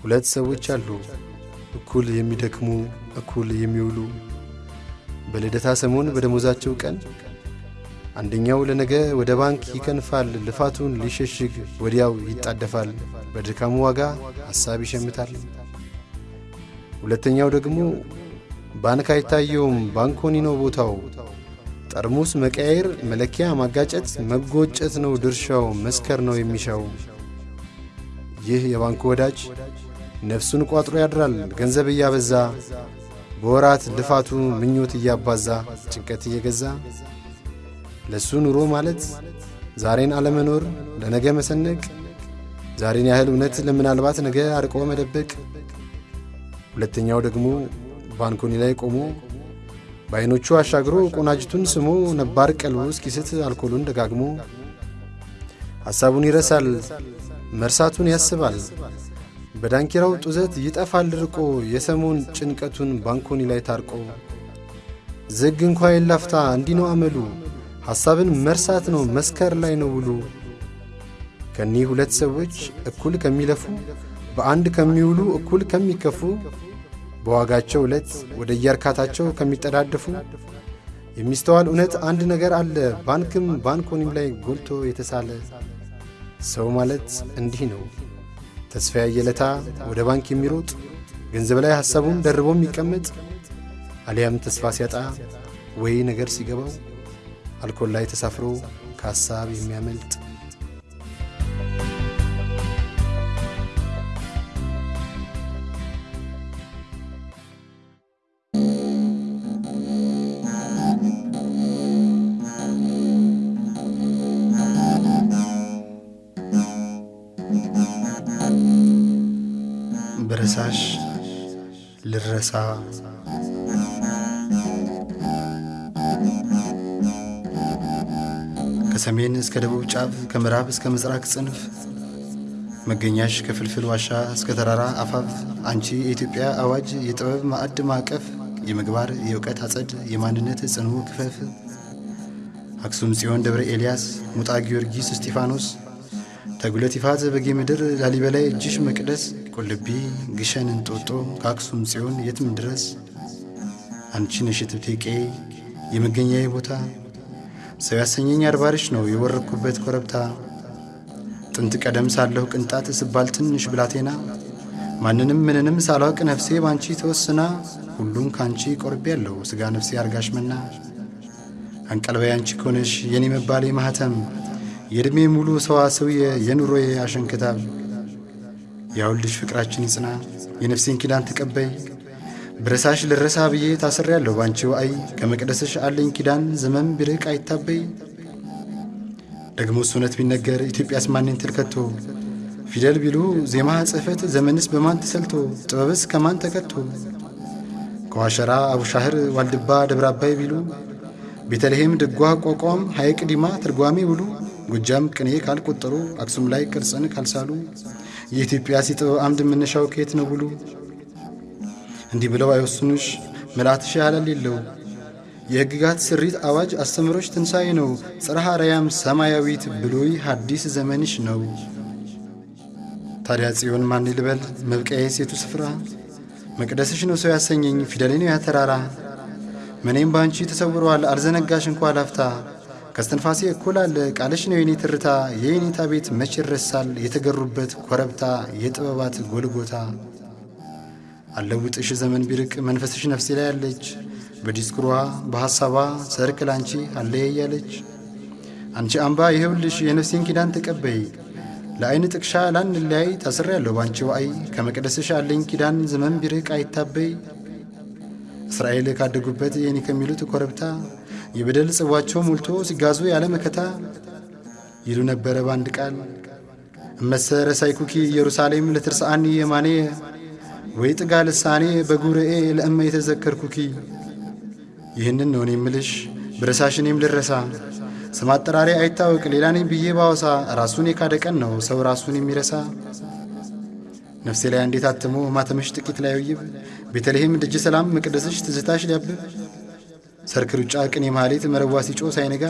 ሁለት ሰዎች አሉ። እኩል የሚደክሙ እኩል የሚውሉ። በልደታ ሰሞን በደሞዛቸው ቀን አንደኛው ለነገ ወደ ባንክ ይከንፋል ልፋቱን ሊሸሽግ ወዲያው ይጣደፋል በድካሙ ዋጋ ሐሳብ ይሸምታል። ሁለተኛው ደግሞ ባንክ አይታየውም። ባንኮኒ ነው ቦታው። ጠርሙስ መቀያየር መለኪያ ማጋጨት መጎጨት ነው ድርሻው መስከር ነው የሚሻው። ይህ የባንኩ ወዳጅ ነፍሱን ቋጥሮ ያድራል። ገንዘብ እያበዛ በወራት ልፋቱ ምኞት እያባዛ ጭንቀት እየገዛ ለእሱ ኑሮ ማለት ዛሬን አለመኖር ለነገ መሰነቅ ዛሬን ያህል እውነት ለምናልባት ነገ አርቆ መደበቅ። ሁለተኛው ደግሞ ባንኮኒ ላይ ቆሞ በዐይኖቹ አሻግሮ ቆናጅቱን ስሞ ነባር ቀልቡ እስኪስት አልኮሉን ደጋግሞ ሐሳቡን ይረሳል መርሳቱን ያስባል። በዳንኪራው ጡዘት ይጠፋል ርቆ የሰሞን ጭንቀቱን ባንኮኒ ላይ ታርቆ ዝግ እንኳ የላፍታ እንዲህ ነው አመሉ። ሐሳብን መርሳት ነው መስከር ላይ ነው ውሉ። ከኒህ ሁለት ሰዎች እኩል ከሚለፉ በአንድ ከሚውሉ እኩል ከሚከፉ በዋጋቸው ዕለት ወደ የእርካታቸው ከሚጠዳደፉ የሚስተዋል እውነት አንድ ነገር አለ። ባንክም ባንኮኒም ላይ ጎልቶ የተሳለ ሰው ማለት እንዲህ ነው። ተስፋ ያየለታ ወደ ባንክ የሚሮጥ ገንዘብ ላይ ሐሳቡን ደርቦ የሚቀመጥ አሊያም ተስፋ ሲያጣ ወይ ነገር ሲገባው አልኮል ላይ ተሳፍሮ ከሐሳብ የሚያመልጥ ልረሳ ከሰሜን እስከ ደቡብ ጫፍ ከምዕራብ እስከ ምስራቅ ጽንፍ መገኛሽ ከፍልፍል ዋሻ እስከ ተራራ አፋፍ አንቺ የኢትዮጵያ አዋጅ የጥበብ ማዕድ ማዕቀፍ የምግባር የእውቀት አጸድ የማንነት ጽኑ ክፈፍ አክሱም ጽዮን ደብረ ኤልያስ ሙጣ ጊዮርጊስ እስጢፋኖስ ተጉለት ይፋት በጌ ምድር ላሊበላይ እጅሽ መቅደስ ቁልቢ ግሸን እንጦጦ ከአክሱም ጽዮን የትም ድረስ። አንቺ ነሽ ትብቴቄ የመገኛዬ ቦታ። ሰው ያሰኘኝ አድባርሽ ነው የወረድኩበት ኮረብታ። ጥንት ቀደም ሳለሁ ቅንጣት ስባል ትንሽ ብላቴና። ማንንም ምንንም ሳላውቅ ነፍሴ ባንቺ ተወስና። ሁሉም ካንቺ ቆርቤ ያለው ሥጋ ነፍሴ አርጋሽ መና። አንቀልባይ አንቺ ከሆነሽ የኔ መባሌ ማኅተም የዕድሜ ሙሉ ሰዋሰውየ የኑሮዬ አሸንክታብ ያውልሽ ፍቅራችን ይጽና የነፍሴን ኪዳን ተቀበይ። ብረሳሽ ልረሳ ብዬ ታስሬ ያለሁ ባንቺው አይ ከመቅደስሽ አለኝ ኪዳን ዘመን ቢርቅ አይታበይ። ደግሞ እውነት ቢነገር ኢትዮጵያስ ማንን ትልከቶ? ፊደል ቢሉ ዜማ ጽሕፈት ዘመንስ በማን ተሰልቶ? ጥበብስ ከማን ተከቶ ከዋሸራ አቡሻህር ዋልድባ ደብረ አባይ ቢሉ ቤተልሔም ድጓ ቋቋም ሐይቅ ዲማ ትርጓሜ ብሉ ጎጃም ቅኔ ካልቆጠሩ አክሱም ላይ ቅርጽን ካልሳሉ የኢትዮጵያ የጥበብ አምድ መነሻው ከየት ነው ብሉ? እንዲህ ብለው አይወስኑሽ? ምልአትሽ ያህላል የለው። የሕግጋት ስሪት አዋጅ አስተምሮች ትንሣኤ ነው። ጽርሐ አርያም ሰማያዊት ብሉይ ሐዲስ ዘመንሽ ነው። ታዲያ ጽዮን ማን ልበል? መብቀዬ ሴቱ ስፍራ? መቅደስሽ ነው ሰው ያሰኘኝ ፊደሌ ነው ያተራራ። መኔም በአንቺ ተሰውረዋል አልዘነጋሽ እንኳ ላፍታ ከስትንፋሴ አለ። ቃልሽ ነው የኔ ትርታ የኔታ ቤት መች ይረሳል? የተገሩበት ኮረብታ የጥበባት ጎልጎታ። አለውጥሽ ዘመን ቢርቅ መንፈስሽ ነፍሴ ላይ አለች። በዲስኩሯ በሐሳቧ ሰርክ ላንቺ አለየ እያለች። አንቺ አምባ ይኸውልሽ የነፍሴን ኪዳን ተቀበይ። ለአይን ጥቅሻ ላንለያይ ታስሬ ያለሁ ባንቺ ዋአይ ከመቅደስሽ አለኝ ኪዳን ዘመን ቢርቅ አይታበይ። እስራኤል ካደጉበት የኔ ከሚሉት ኮረብታ የበደል ጽዋቸው ሞልቶ ሲጋዙ ያለ መከታ ይሉ ነበረ በአንድ ቃል። እመሰ ረሳይኩኪ ኢየሩሳሌም ለትርስአኒ የማኔ ወይ ጥጋ ልሳኔ በጉርኤ ለእመ የተዘከርኩኪ። ይህንን ነው እኔ እኔም ልረሳ። ስም አጠራሪ አይታወቅ ሌላ ነኝ ብዬ ባወሳ። ራሱን የካደ ቀን ነው ሰው ራሱን የሚረሳ። ነፍሴ ላይ እንዴት አትሞ ማተምሽ ጥቂት ላይ ውይብ ቤተልሔም ደጅ ሰላም መቅደስሽ ትዝታሽ ሊያብብ ሰርክ ሩጫ ቅኔ ማህሌት መረዋ ሲጮ ሳይነጋ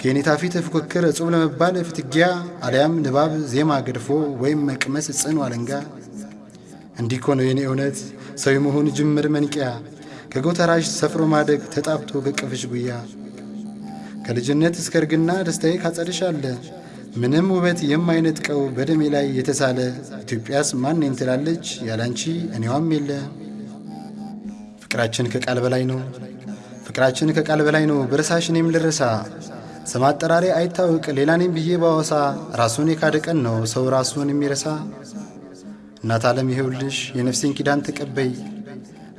ከኔታ ፊት ፉክክር እጹብ ለመባል ፍትጊያ አሊያም ንባብ ዜማ ገድፎ ወይም መቅመስ ጽኑ አለንጋ። እንዲህ እኮ ነው የኔ እውነት ሰው የመሆን ጅምር መንቂያ። ከጎተራሽ ሰፍሮ ማደግ ተጣብቶ ገቅፍሽ ጉያ። ከልጅነት እስከ እርግና ደስታዬ ካጸድሽ አለ ምንም ውበት የማይነጥቀው በደሜ ላይ የተሳለ። ኢትዮጵያስ ማን ትላለች ያላንቺ እኔዋም የለ። ፍቅራችን ከቃል በላይ ነው ፍቅራችን ከቃል በላይ ነው ብረሳሽ እኔም ልረሳ ስም አጠራሪ አይታወቅ ሌላ ነኝ ብዬ ባወሳ። ራሱን የካደ ቀን ነው ሰው ራሱን የሚረሳ። እናት ዓለም ይኸውልሽ የነፍሴን ኪዳን ተቀበይ።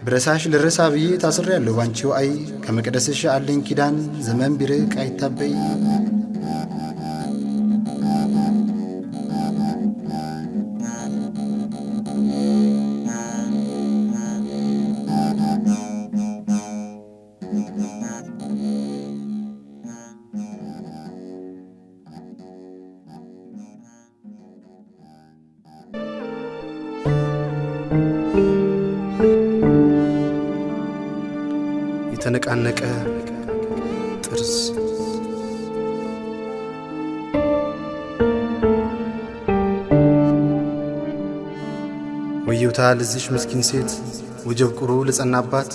ብረሳሽ ልረሳ ብዬ ታስሬ ያለሁ ባንቺው አይ። ከመቅደስሽ አለኝ ኪዳን ዘመን ቢርቅ አይታበይ ለዚሽ ምስኪን ሴት ወጀብ ቁሩ ለጸናባት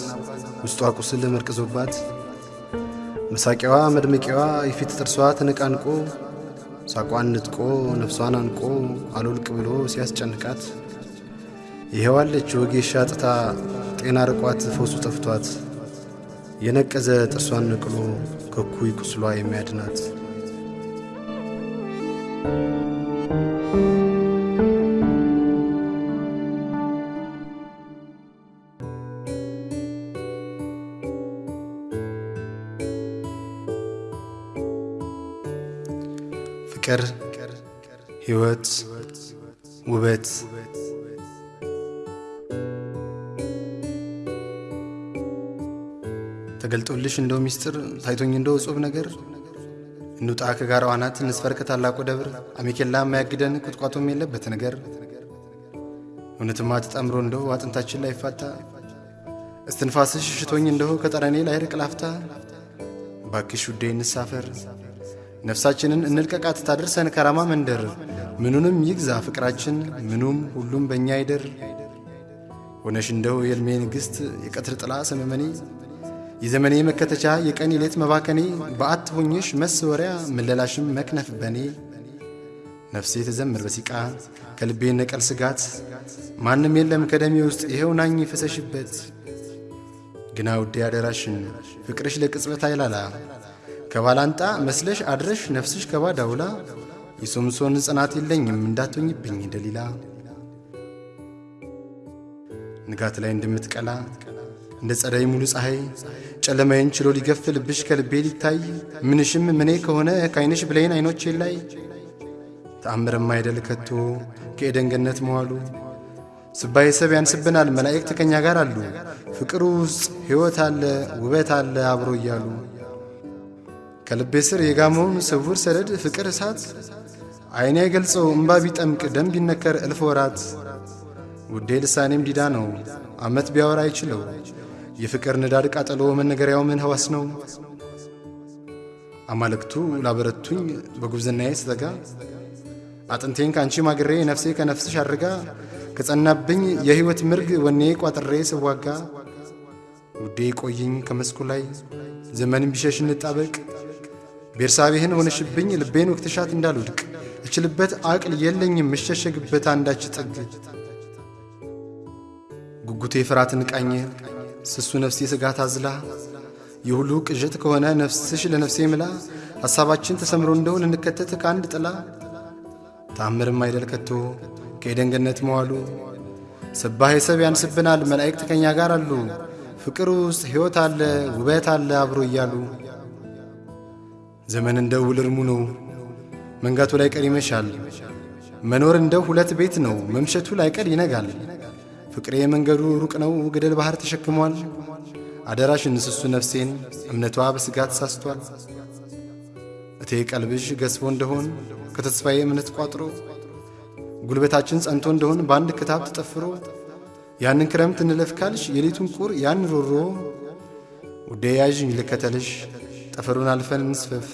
ውስጧ ቁስል መርቅዞባት መሳቂያዋ መድመቂያዋ የፊት ጥርሷ ተነቃንቆ ሳቋን ንጥቆ ነፍሷን አንቆ አልወልቅ ብሎ ሲያስጨንቃት። ይኸዋለች ወጌሻ ጥታ ጤና ርቋት ፈውሱ ጠፍቷት። የነቀዘ ጥርሷን ነቅሎ ከኩይ ቁስሏ የሚያድናት ተገልጦልሽ እንደው ሚስጥር ታይቶኝ እንደው እጹብ ነገር። እንውጣ ከጋራው አናት እንስፈር ከታላቁ ደብር። አሜኬላ የማያግደን ቁጥቋጦም የለበት ነገር። እውነትማ ተጣምሮ እንደው አጥንታችን ላይ ፋታ እስትንፋስሽ ሽቶኝ እንደው ከጠረኔ ላይ ላፍታ። ባክሽ ውዴ እንሳፈር። ነፍሳችንን እንልቀቃት ታደርሰን ከራማ መንደር። ምኑንም ይግዛ ፍቅራችን ምኑም ሁሉም በእኛ ይደር። ሆነሽ እንደው የልሜ ንግሥት የቀትር ጥላ ሰመመኔ የዘመኔ መከተቻ የቀን የሌት መባከኔ በአት ሆኜሽ መስወሪያ ምለላሽም መክነፍ በኔ። ነፍሴ ተዘምር በሲቃ ከልቤ ነቀል ስጋት። ማንም የለም ከደሜ ውስጥ ይኸው ናኝ ፈሰሽበት ግና ውዴ አደራሽን ፍቅርሽ ለቅጽበት አይላላ። ከባላንጣ መስለሽ አድረሽ ነፍስሽ ከባዳ ውላ። የሶምሶን ጽናት የለኝም እንዳትሆኝብኝ ደሊላ። ንጋት ላይ እንደምትቀላ እንደ ጸደይ ሙሉ ፀሐይ ጨለማዬን ችሎ ሊገፍ ልብሽ ከልቤ ሊታይ ምንሽም ምኔ ከሆነ ከዓይንሽ ብሌን አይኖቼ ላይ። ተአምርም አይደል ከቶ ከኤደን ገነት መዋሉ። ስባይ ሰብ ያንስብናል መላእክት ከኛ ጋር አሉ። ፍቅሩ ውስጥ ሕይወት አለ ውበት አለ አብሮ እያሉ። ከልቤ ስር የጋመውን ስውር ሰደድ ፍቅር እሳት። ዓይኔ አይገልጸው እምባ ቢጠምቅ ደም ቢነከር እልፍ ወራት። ውዴ ልሳኔም ዲዳ ነው ዓመት ቢያወራ አይችለው የፍቅር ንዳድ ቃጠሎ መነገሪያው ምን ህዋስ ነው? አማልክቱ ላበረቱኝ በጉብዝናዬ ስተጋ አጥንቴን ከአንቺ ማግሬ ነፍሴ ከነፍስሽ አድርጋ ከጸናብኝ የሕይወት ምርግ ወኔ ቋጥሬ ስዋጋ ውዴ ቆይኝ ከመስኩ ላይ ዘመን ቢሸሽ እንጣበቅ ቤርሳቤህን ሆነሽብኝ ልቤን ወቅትሻት እንዳልወድቅ እችልበት አቅል የለኝም እሸሸግበት አንዳች ጥግ። ጉጉቴ ፍርሃትን ቃኘ ስሱ ነፍሴ ስጋት አዝላ የሁሉ ቅዠት ከሆነ ነፍስሽ ለነፍሴ ምላ። ሐሳባችን ተሰምሮ እንደው ልንከተት ከአንድ ጥላ። ተአምርም አይደል ከቶ ከኤደን መዋሉ። ስባሄ ሰብ ያንስብናል መላእክት ከኛ ጋር አሉ። ፍቅር ውስጥ ሕይወት አለ ውበት አለ አብሮ እያሉ። ዘመን እንደ ውል እርሙ ነው መንጋቱ ላይ ቀር ይመሻል። መኖር እንደው ሁለት ቤት ነው መምሸቱ ላይ ቀር ይነጋል ፍቅሬ መንገዱ ሩቅ ነው ገደል ባህር ተሸክሟል። አደራሽን ስሱ ነፍሴን እምነቷ በስጋት ሳስቷል እቴ ቀልብሽ ገዝፎ እንደሆን ከተስፋዬ እምነት ቋጥሮ ጉልበታችን ጸንቶ እንደሆን በአንድ ክታብ ተጠፍሮ ያንን ክረምት እንለፍ ካልሽ የሌቱን ቁር ያን ሮሮ ውዴ ልከተልሽ ጠፈሩን አልፈን እንስፈፍ።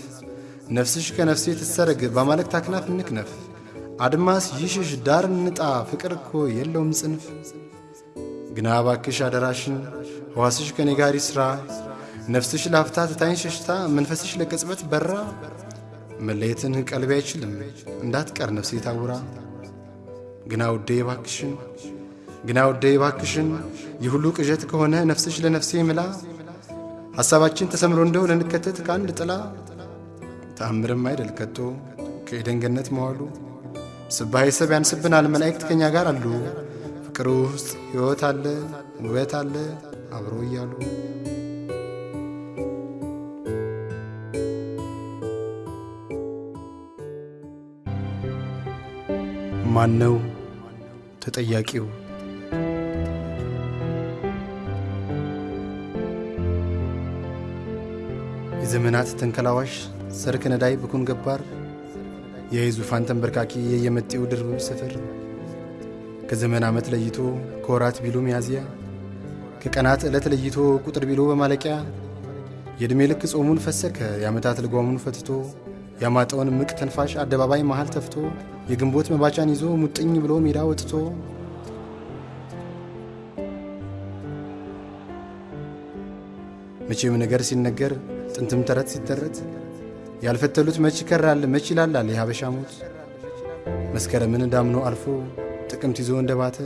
ነፍስሽ ከነፍሴ ትሰረግ በማላእክት አክናፍ እንክነፍ አድማስ ይሽሽ ዳር እንጣ ፍቅር እኮ የለውም ጽንፍ ግና ባክሽ አደራሽን ሕዋስሽ ከኔ ጋር ይስራ። ነፍስሽ ላፍታ ትታኝ ሸሽታ መንፈስሽ ለቅጽበት በራ። መለየትን ቀልቤ አይችልም እንዳትቀር ነፍሴ ታውራ። ግና ውዴ ባክሽን ግና ውዴ ባክሽን የሁሉ ቅዠት ከሆነ ነፍስሽ ለነፍሴ ምላ። ሐሳባችን ተሰምሮ እንደው ልንከተት ከአንድ ጥላ። ተአምርም አይደል ከቶ ከኤደን ገነት መዋሉ። ስባሄ ሰብ ያንስብናል መላእክት ከኛ ጋር አሉ ፍቅር ውስጥ ሕይወት አለ ውበት አለ አብሮ እያሉ ማነው ተጠያቂው? የዘመናት ተንከላዋሽ ሰርክ ነዳይ ብኩን ገባር የዙፋን ተንበርካኪ የየመጤው ድርብም ስፍር ከዘመን ዓመት ለይቶ ከወራት ቢሉ ሚያዝያ ከቀናት ዕለት ለይቶ ቁጥር ቢሉ በማለቂያ የዕድሜ ልክ ጾሙን ፈሰከ የዓመታት ልጓሙን ፈትቶ ያማጠውን ምቅ ተንፋሽ አደባባይ መሃል ተፍቶ የግንቦት መባቻን ይዞ ሙጥኝ ብሎ ሜዳ ወጥቶ መቼም ነገር ሲነገር ጥንትም ተረት ሲተረት ያልፈተሉት መች ይከራል መች ይላላል የሀበሻ ሞት? መስከረምን ዳምኖ አልፎ ጥቅምት ይዞ እንደባተ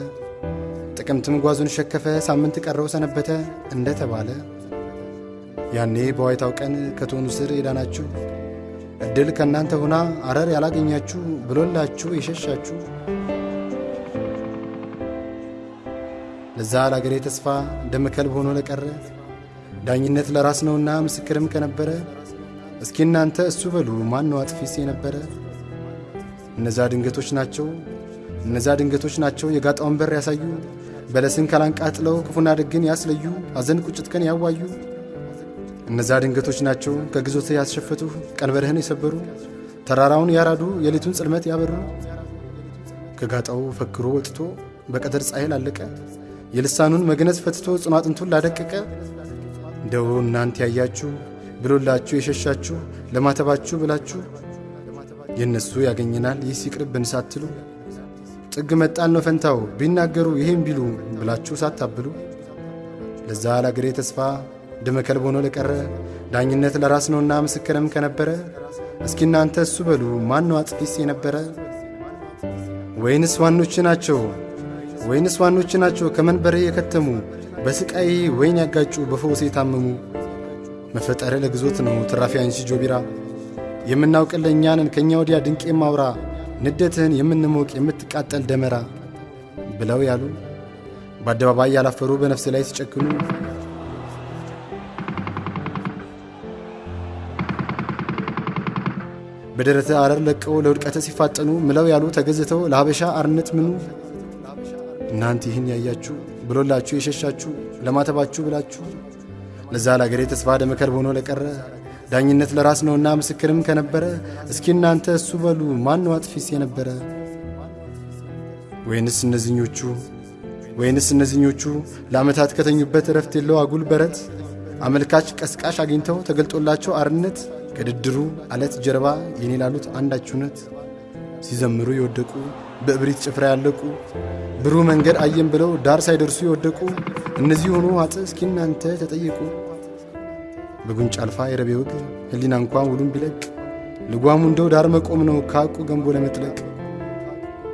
ጥቅምትም ጓዙን ሸከፈ ሳምንት ቀረው ሰነበተ እንደተባለ ያኔ በዋይታው ቀን ከቶኑ ስር የዳናችሁ እድል ከእናንተ ሆና አረር ያላገኛችሁ ብሎላችሁ የሸሻችሁ ለዛ ለአገሬ ተስፋ ደመ ከልብ ሆኖ ለቀረ ዳኝነት ለራስ ነውና ምስክርም ከነበረ እስኪ እናንተ እሱ በሉ ማን ነው አጥፊስ የነበረ? እነዛ ድንገቶች ናቸው እነዛ ድንገቶች ናቸው የጋጣውን በር ያሳዩ በለስን ካላንቃጥለው ክፉና ደግን ያስለዩ ሐዘን ቁጭትከን ያዋዩ። እነዛ ድንገቶች ናቸው ከግዞት ያስሸፈቱ ቀንበርህን የሰበሩ ተራራውን ያራዱ የሌቱን ጽልመት ያበሩ። ከጋጣው ፈክሮ ወጥቶ በቀትር ፀሐይ ላለቀ የልሳኑን መግነዝ ፈትቶ ጽኑ አጥንቱን ላደቀቀ። እንደው እናንተ ያያችሁ ብሎላችሁ የሸሻችሁ ለማተባችሁ ብላችሁ የእነሱ ያገኘናል ይህ ሲቅርብን ሳትሉ ጥግ መጣል ነው ፈንታው ቢናገሩ ይሄም ቢሉ ብላችሁ ሳታብሉ። ለዛ ለአገሬ ተስፋ ደመ ከልብ ሆኖ ለቀረ ዳኝነት ለራስ ነውና ምስክርም ከነበረ። እስኪ እናንተ እሱ በሉ ማን ነው አጥፊስ የነበረ? ወይንስ ዋኖች ናቸው? ወይንስ ዋኖች ናቸው? ከመንበሬ የከተሙ በስቃይ ወይን ያጋጩ በፈውስ የታመሙ። መፈጠረ ለግዞት ነው ትራፊ አንሺ ጆቢራ። ነን ከእኛ ወዲያ ድንቅ የማውራ ንደትህን የምንሞቅ የምትቃጠል ደመራ ብለው ያሉ በአደባባይ ያላፈሩ በነፍስ ላይ ሲጨክኑ በደረተ አረር ለቀው ለውድቀተ ሲፋጠኑ ምለው ያሉ ተገዝተው ለሀበሻ አርነት ምኑ? እናንተ ይህን ያያችሁ ብሎላችሁ የሸሻችሁ ለማተባችሁ ብላችሁ ለዛ ለአገሬ ተስፋ ደመከልብ ሆኖ ለቀረ ዳኝነት ለራስ ነውና ምስክርም ከነበረ እስኪ እናንተ እሱ በሉ ማን አጥፊስ የነበረ? ወይንስ እነዚኞቹ? ወይንስ እነዚኞቹ ለዓመታት ከተኙበት እረፍት የለው አጉል በረት? አመልካች ቀስቃሽ አግኝተው ተገልጦላቸው አርነት? ከድድሩ አለት ጀርባ የኔ ላሉት አንዳች ሲዘምሩ የወደቁ በእብሪት ጭፍራ ያለቁ? ብሩህ መንገድ አየን ብለው ዳር ሳይደርሱ የወደቁ? እነዚህ ሆኖ አጥ እስኪ እናንተ ተጠየቁ። በጉንጭ አልፋ የረቤ ወግ ህሊና እንኳን ውሉን ቢለቅ ልጓሙ እንደው ዳር መቆም ነው ከአቁ ገንቦ ለመጥለቅ።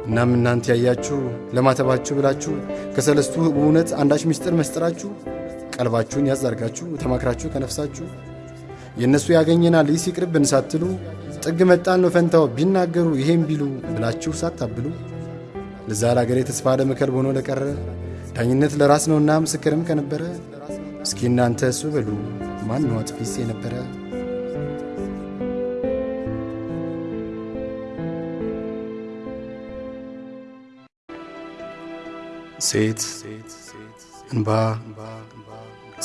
እናም እናንተ ያያችሁ ለማተባችሁ ብላችሁ ከሰለስቱ በእውነት አንዳች ምስጢር መስጥራችሁ ቀልባችሁን ያዛርጋችሁ ተማክራችሁ ከነፍሳችሁ የእነሱ ያገኘናል ይህ ሲቅርብን ሳትሉ ጥግ መጣል ነው ፈንታው ቢናገሩ ይሄም ቢሉ ብላችሁ ሳታብሉ ለዛ ለአገሬ ተስፋ ለመከልብ ሆኖ ለቀረ ዳኝነት ለራስ ነውና ምስክርም ከነበረ እስኪ እናንተ እሱ በሉ ማን ነው አጥፊስ የነበረ? ሴት እንባ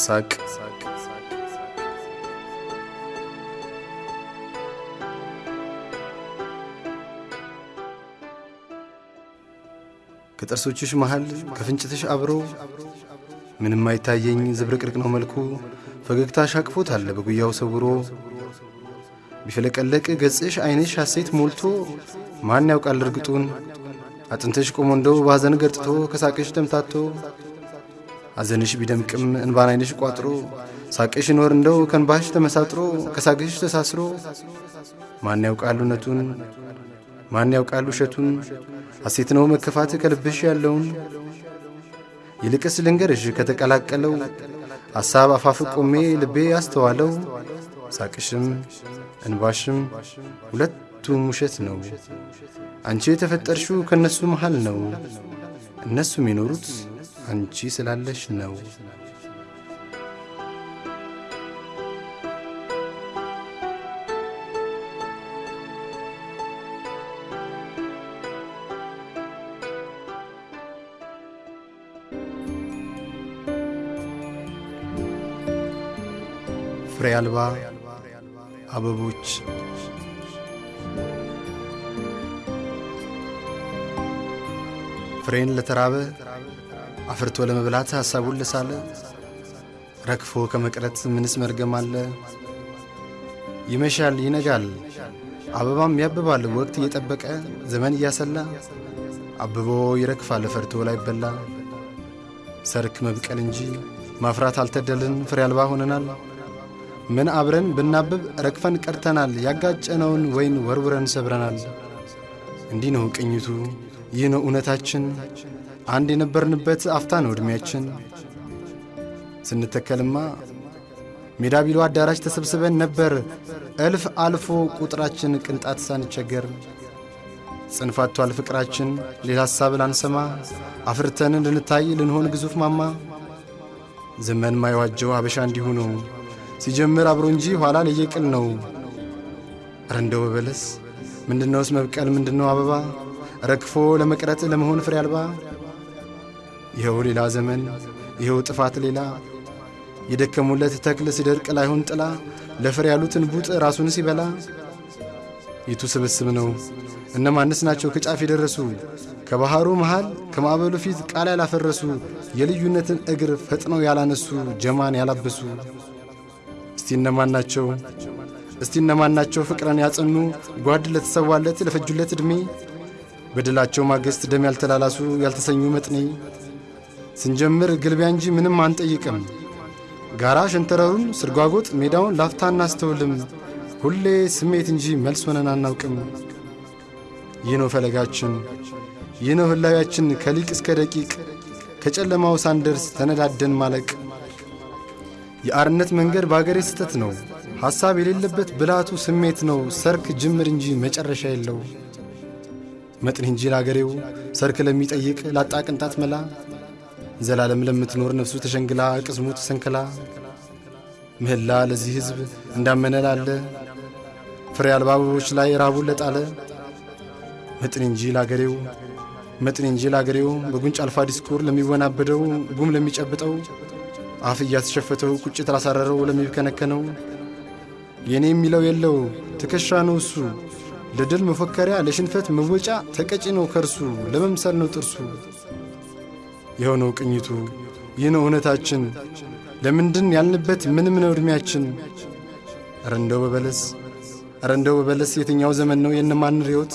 ሳቅ ከጥርሶችሽ መሃል ከፍንጭትሽ አብሮ ምንም አይታየኝ ዝብርቅርቅ ነው መልኩ። ፈገግታሽ አቅፎታል በጉያው ሰውሮ። ቢፈለቀለቅ ገጽሽ ዓይንሽ ሐሴት ሞልቶ። ማን ያውቃል እርግጡን? አጥንትሽ ቆሞ እንደው በሐዘን ገርጥቶ ከሳቅሽ ተምታቶ ሐዘንሽ ቢደምቅም እንባን ዓይንሽ ቋጥሮ። ሳቅሽ ይኖር እንደው ከንባሽ ተመሳጥሮ ከሳቅሽ ተሳስሮ። ማን ያውቃል እውነቱን? ማን ያውቃል ውሸቱን? ሐሴት ነው መከፋት ከልብሽ ያለውን ይልቅስ ልንገርሽ ከተቀላቀለው ሐሳብ አፋፍ ቆሜ ልቤ ያስተዋለው ሳቅሽም እንባሽም ሁለቱም ውሸት ነው። አንቺ የተፈጠርሽው ከእነሱ መሃል ነው። እነሱም የኖሩት አንቺ ስላለሽ ነው። ፍሬ አልባ አበቦች ፍሬን ለተራበ አፍርቶ ለመብላት ሐሳቡን ለሳለ ረግፎ ከመቅረት ምንስ መርገም አለ? ይመሻል ይነጋል፣ አበባም ያብባል ወቅት እየጠበቀ ዘመን እያሰላ አብቦ ይረግፋል ፈርቶ ላይበላ ሰርክ መብቀል እንጂ ማፍራት አልተደልን ፍሬ አልባ ሆነናል። ምን አብረን ብናብብ ረግፈን ቀርተናል። ያጋጨነውን ወይን ወርውረን ሰብረናል። እንዲህ ነው ቅኝቱ፣ ይህ ነው እውነታችን። አንድ የነበርንበት አፍታ ነው ዕድሜያችን። ስንተከልማ ሜዳ ቢሎ አዳራሽ ተሰብስበን ነበር። እልፍ አልፎ ቁጥራችን ቅንጣት ሳንቸገር ጽንፋቷል ፍቅራችን ሌላ ሐሳብ ላንሰማ አፍርተን ልንታይ ልንሆን ግዙፍ ማማ ዘመን ማይዋጀው አበሻ እንዲሁ ነው ሲጀምር አብሮ እንጂ ኋላ ለየቅል ነው። ኧረ እንደው በበለስ ምንድነውስ መብቀል? ምንድነው አበባ? ረግፎ ለመቅረት ለመሆን ፍሬ አልባ? ይኸው ሌላ ዘመን ይኸው ጥፋት ሌላ። የደከሙለት ተክል ሲደርቅ ላይሆን ጥላ ለፍሬ ያሉትን ቡጥ ራሱን ሲበላ። የቱ ስብስብ ነው? እነማንስ ናቸው ከጫፍ የደረሱ? ከባሕሩ መሃል ከማዕበሉ ፊት ቃል ያላፈረሱ የልዩነትን እግር ፈጥነው ያላነሱ ጀማን ያላበሱ እስቲ እነማን ናቸው? እስቲ እነማን ናቸው? ፍቅረን ያጸኑ ጓድ ለተሰዋለት ለፈጁለት ዕድሜ በድላቸው ማግስት ደም ያልተላላሱ ያልተሰኙ መጥኔ። ስንጀምር ግልቢያ እንጂ ምንም አንጠይቅም። ጋራ ሸንተረሩን ስርጓጎጥ ሜዳውን ላፍታ እናስተውልም ሁሌ ስሜት እንጂ መልስ ሆነን አናውቅም። ይህ ነው ፈለጋችን። ይህ ነው ህላዊያችን ከሊቅ እስከ ደቂቅ ከጨለማው ሳንደርስ ተነዳደን ማለቅ የአርነት መንገድ በአገሬ ስህተት ነው። ሐሳብ የሌለበት ብላቱ ስሜት ነው። ሰርክ ጅምር እንጂ መጨረሻ የለው። መጥን እንጂ ለአገሬው ሰርክ ለሚጠይቅ ላጣ ቅንጣት መላ። ዘላለም ለምትኖር ነፍሱ ተሸንግላ ቅስሙ ተሰንክላ ምህላ ለዚህ ሕዝብ እንዳመነ ላለ። ፍሬ አልባ አበቦች ላይ ራቡን ለጣለ። መጥን እንጂ ለአገሬው መጥን እንጂ ለአገሬው በጉንጭ አልፋ ዲስኩር ለሚወናበደው ጉም ለሚጨብጠው አፍ እያስሸፈተው ቁጭት ላሳረረው ለሚብከነከነው የእኔ የሚለው የለው ትከሻ ነው እሱ ለድል መፎከሪያ ለሽንፈት መወጫ ተቀጪ ነው ከርሱ ለመምሰል ነው ጥርሱ። የሆነው ቅኝቱ ይህ ነው እውነታችን። ለምንድን ያልንበት ምንም ነው ዕድሜያችን ኧረ በበለስ ኧረ በበለስ የትኛው ዘመን ነው የነማን ርዮት?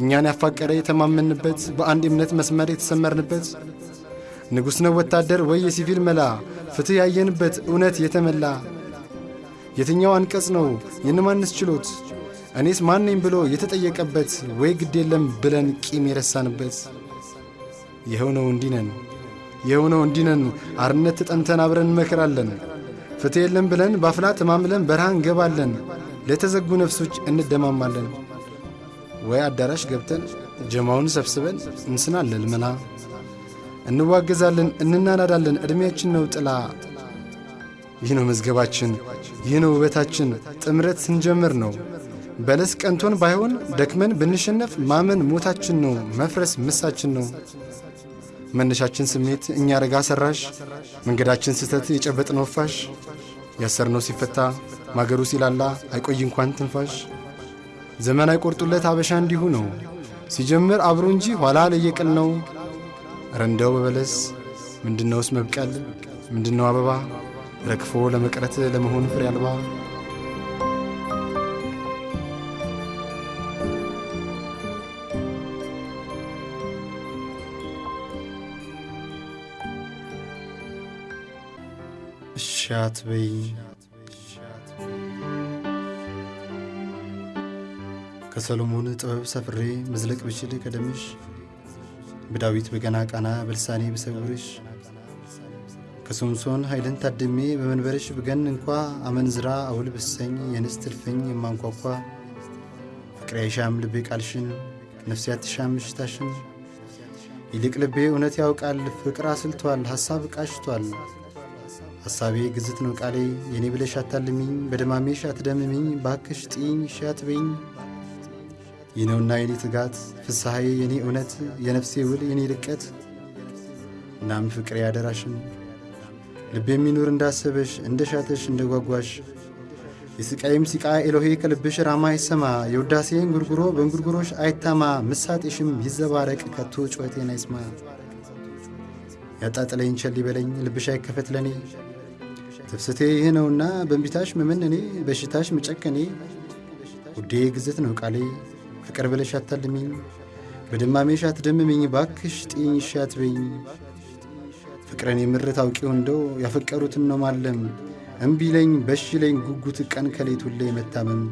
እኛን ያፋቀረ የተማመንበት በአንድ እምነት መስመር የተሰመርንበት። ንጉሥ ነው ወታደር ወይ የሲቪል መላ ፍትሕ ያየንበት እውነት የተመላ የትኛው አንቀጽ ነው የንማንስ ችሎት? እኔስ ማን ነኝ ብሎ የተጠየቀበት ወይ ግድ የለም ብለን ቂም የረሳንበት? ይኸው እንዲነን ይኸው እንዲነን አርነት ተጠምተን አብረን እንመክራለን። ፍትሕ የለም ብለን ባፍላ ተማምለን በረሃ እንገባለን። ለተዘጉ ነፍሶች እንደማማለን። ወይ አዳራሽ ገብተን ጀማውን ሰብስበን እንስናለን መላ እንዋገዛለን፣ እንናናዳለን። ዕድሜያችን ነው ጥላ። ይህ ነው መዝገባችን፣ ይህ ነው ውበታችን። ጥምረት ስንጀምር ነው በለስ ቀንቶን ባይሆን ደክመን ብንሸነፍ ማመን ሞታችን ነው፣ መፍረስ ምሳችን ነው። መነሻችን ስሜት እኛ ረጋ ሰራሽ፣ መንገዳችን ስህተት የጨበጥነው ፋሽ፣ ያሰርነው ሲፈታ ማገሩ ሲላላ አይቆይ እንኳን ትንፋሽ። ዘመን አይቆርጡለት አበሻ እንዲሁ ነው ሲጀምር አብሮ እንጂ ኋላ ለየቅል ነው። ረንዳው በበለስ ምንድነውስ መብቀል? ምንድነው አበባ? ረግፎ ለመቅረት ለመሆን ፍሬ አልባ? እሻት በይ ከሰሎሞን ጥበብ ሰፍሬ መዝለቅ ብችል ቀደምሽ በዳዊት በገና ቃና በልሳኔ ብሰውርሽ ከሶምሶን ኃይልን ታድሜ በመንበርሽ ብገን እንኳ አመንዝራ አውል ብሰኝ የንስት እልፍኝ የማንኳኳ። ፍቅሬ አይሻም ልቤ ቃልሽን ነፍሴ አትሻም እሽታሽን ይልቅ ልቤ እውነት ያውቃል ፍቅር አስልቷል ሐሳብ ቃሽቷል። ሐሳቤ ግዝት ነው ቃሌ የኔ ብለሽ አታልሚኝ በደማሜሽ አትደምሚኝ ባክሽ ጥኝ ሻትበኝ ይህ ነውና የኔ ትጋት ፍስሐዬ የኔ እውነት የነፍሴ ውል የኔ ልቀት እናም ፍቅሬ ያደራሽን ልብ የሚኖር እንዳሰበሽ እንደ ሻተሽ እንደ ጓጓሽ የስቃይም ሲቃ ኤሎሄ ከልብሽ ራማ አይሰማ የውዳሴን ጉርጉሮ በእንጉርጉሮሽ አይታማ ምሳጤሽም ይዘባረቅ ከቶ ጩኸቴን አይስማ። ያጣጥለኝ ቸል ይበለኝ ልብሽ አይከፈት ለኔ። ትፍስቴ ይህ ነውና በእንቢታሽ መመነኔ በሽታሽ መጨከኔ። ውዴ ግዝት ነው ቃሌ ፍቅር ብለሽ አታልሚኝ በደማሜሽ አትደምሚኝ ባክሽ ጥኝ ሻትበኝ። ፍቅርን የምርት አውቂው እንደው ያፈቀሩትን ነው ማለም እምቢ ለኝ በሽ ለኝ ጉጉት ቀን ከሌት ሁሌ መታመም።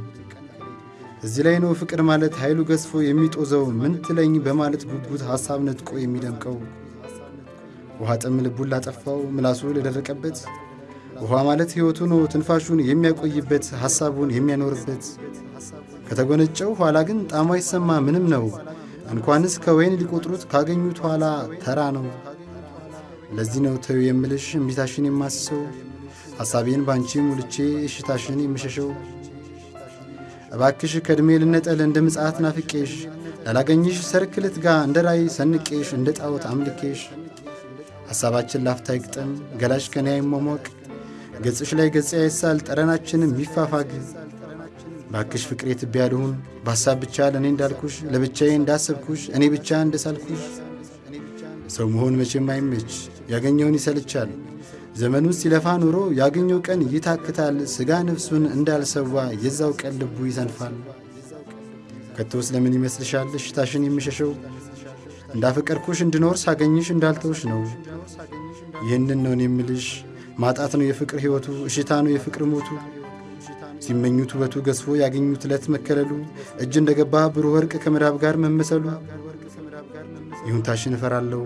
እዚህ ላይ ነው ፍቅር ማለት ኃይሉ ገዝፎ የሚጦዘው ምን ትለኝ በማለት ጉጉት ሐሳብ ነጥቆ የሚደምቀው። ውሃ ጥም ልቡን ላጠፋው ምላሱ ለደረቀበት ውሃ ማለት ሕይወቱ ነው ትንፋሹን የሚያቆይበት ሐሳቡን የሚያኖርበት ከተጎነጨው ኋላ ግን ጣዕሙ አይሰማ ምንም ነው። እንኳንስ ከወይን ሊቆጥሩት ካገኙት ኋላ ተራ ነው። ለዚህ ነው ተዩ የምልሽ እምቢታሽን የማስሰው ሐሳቤን ባንቺ ሙልቼ እሽታሽን የምሸሸው። እባክሽ ከዕድሜ ልነጠል እንደ ምጽአት ናፍቄሽ ላላገኝሽ ሰርክ ልትጋ እንደ ራይ ሰንቄሽ እንደ ጣዖት አምልኬሽ። ሐሳባችን ላፍታ ይግጠም ገላሽ ከኔ አይሟሟቅ ገጽሽ ላይ ገጽ አይሳል ጠረናችንም ይፋፋግ ባክሽ ፍቅሬ ትቢያ ልሁን። በሐሳብ ብቻ ለእኔ እንዳልኩሽ ለብቻዬ እንዳሰብኩሽ እኔ ብቻ እንደሳልኩሽ። ሰው መሆን መቼም አይመች ያገኘውን ይሰልቻል። ዘመኑን ሲለፋ ኑሮ ያገኘው ቀን ይታክታል። ሥጋ ነፍሱን እንዳልሰዋ የዛው ቀን ልቡ ይሰንፋል ከቶስ ለምን ይመስልሻል እሽታሽን የሚሸሸው? እንዳፈቀርኩሽ እንድኖር ሳገኝሽ እንዳልተውሽ ነው። ይህንን ነውን የምልሽ። ማጣት ነው የፍቅር ሕይወቱ እሽታ ነው የፍቅር ሞቱ ሲመኙት ውበቱ ገዝፎ ያገኙት ዕለት መከለሉ እጅ እንደ ገባ ብሩህ ወርቅ ከመዳብ ጋር መመሰሉ ይሁንታሽን እፈራለሁ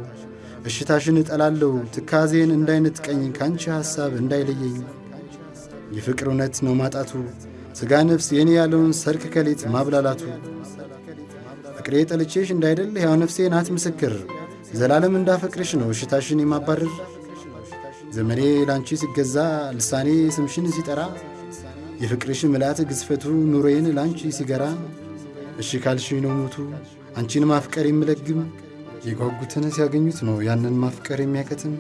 እሽታሽን እጠላለሁ ትካዜን እንዳይነጥቀኝ ከአንቺ ሐሳብ እንዳይለየኝ። የፍቅር እውነት ነው ማጣቱ ሥጋ ነፍስ የኔ ያለውን ሰርክ ከሌት ማብላላቱ። ፍቅሬ ጠልቼሽ እንዳይደል ሕያው ነፍሴ ናት ምስክር ዘላለም እንዳፈቅርሽ ነው እሽታሽን የማባረር። ዘመኔ ላንቺ ሲገዛ ልሳኔ ስምሽን ሲጠራ የፍቅርሽ ምልአት ግዝፈቱ ኑሮዬን ላንቺ ሲገራ እሺ ካልሽ ነው ሞቱ አንቺን ማፍቀር የምለግም የጓጉትን ሲያገኙት ነው ያንን ማፍቀር የሚያከትም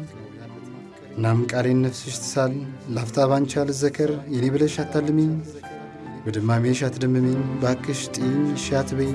እናም ቃሌን ነፍስሽ ትሳል ላፍታ ባንቺ አልዘከር የኔ ብለሽ አታልሚኝ በድማሜሽ አትደምሚኝ ባክሽ ጥኝ ሻትበኝ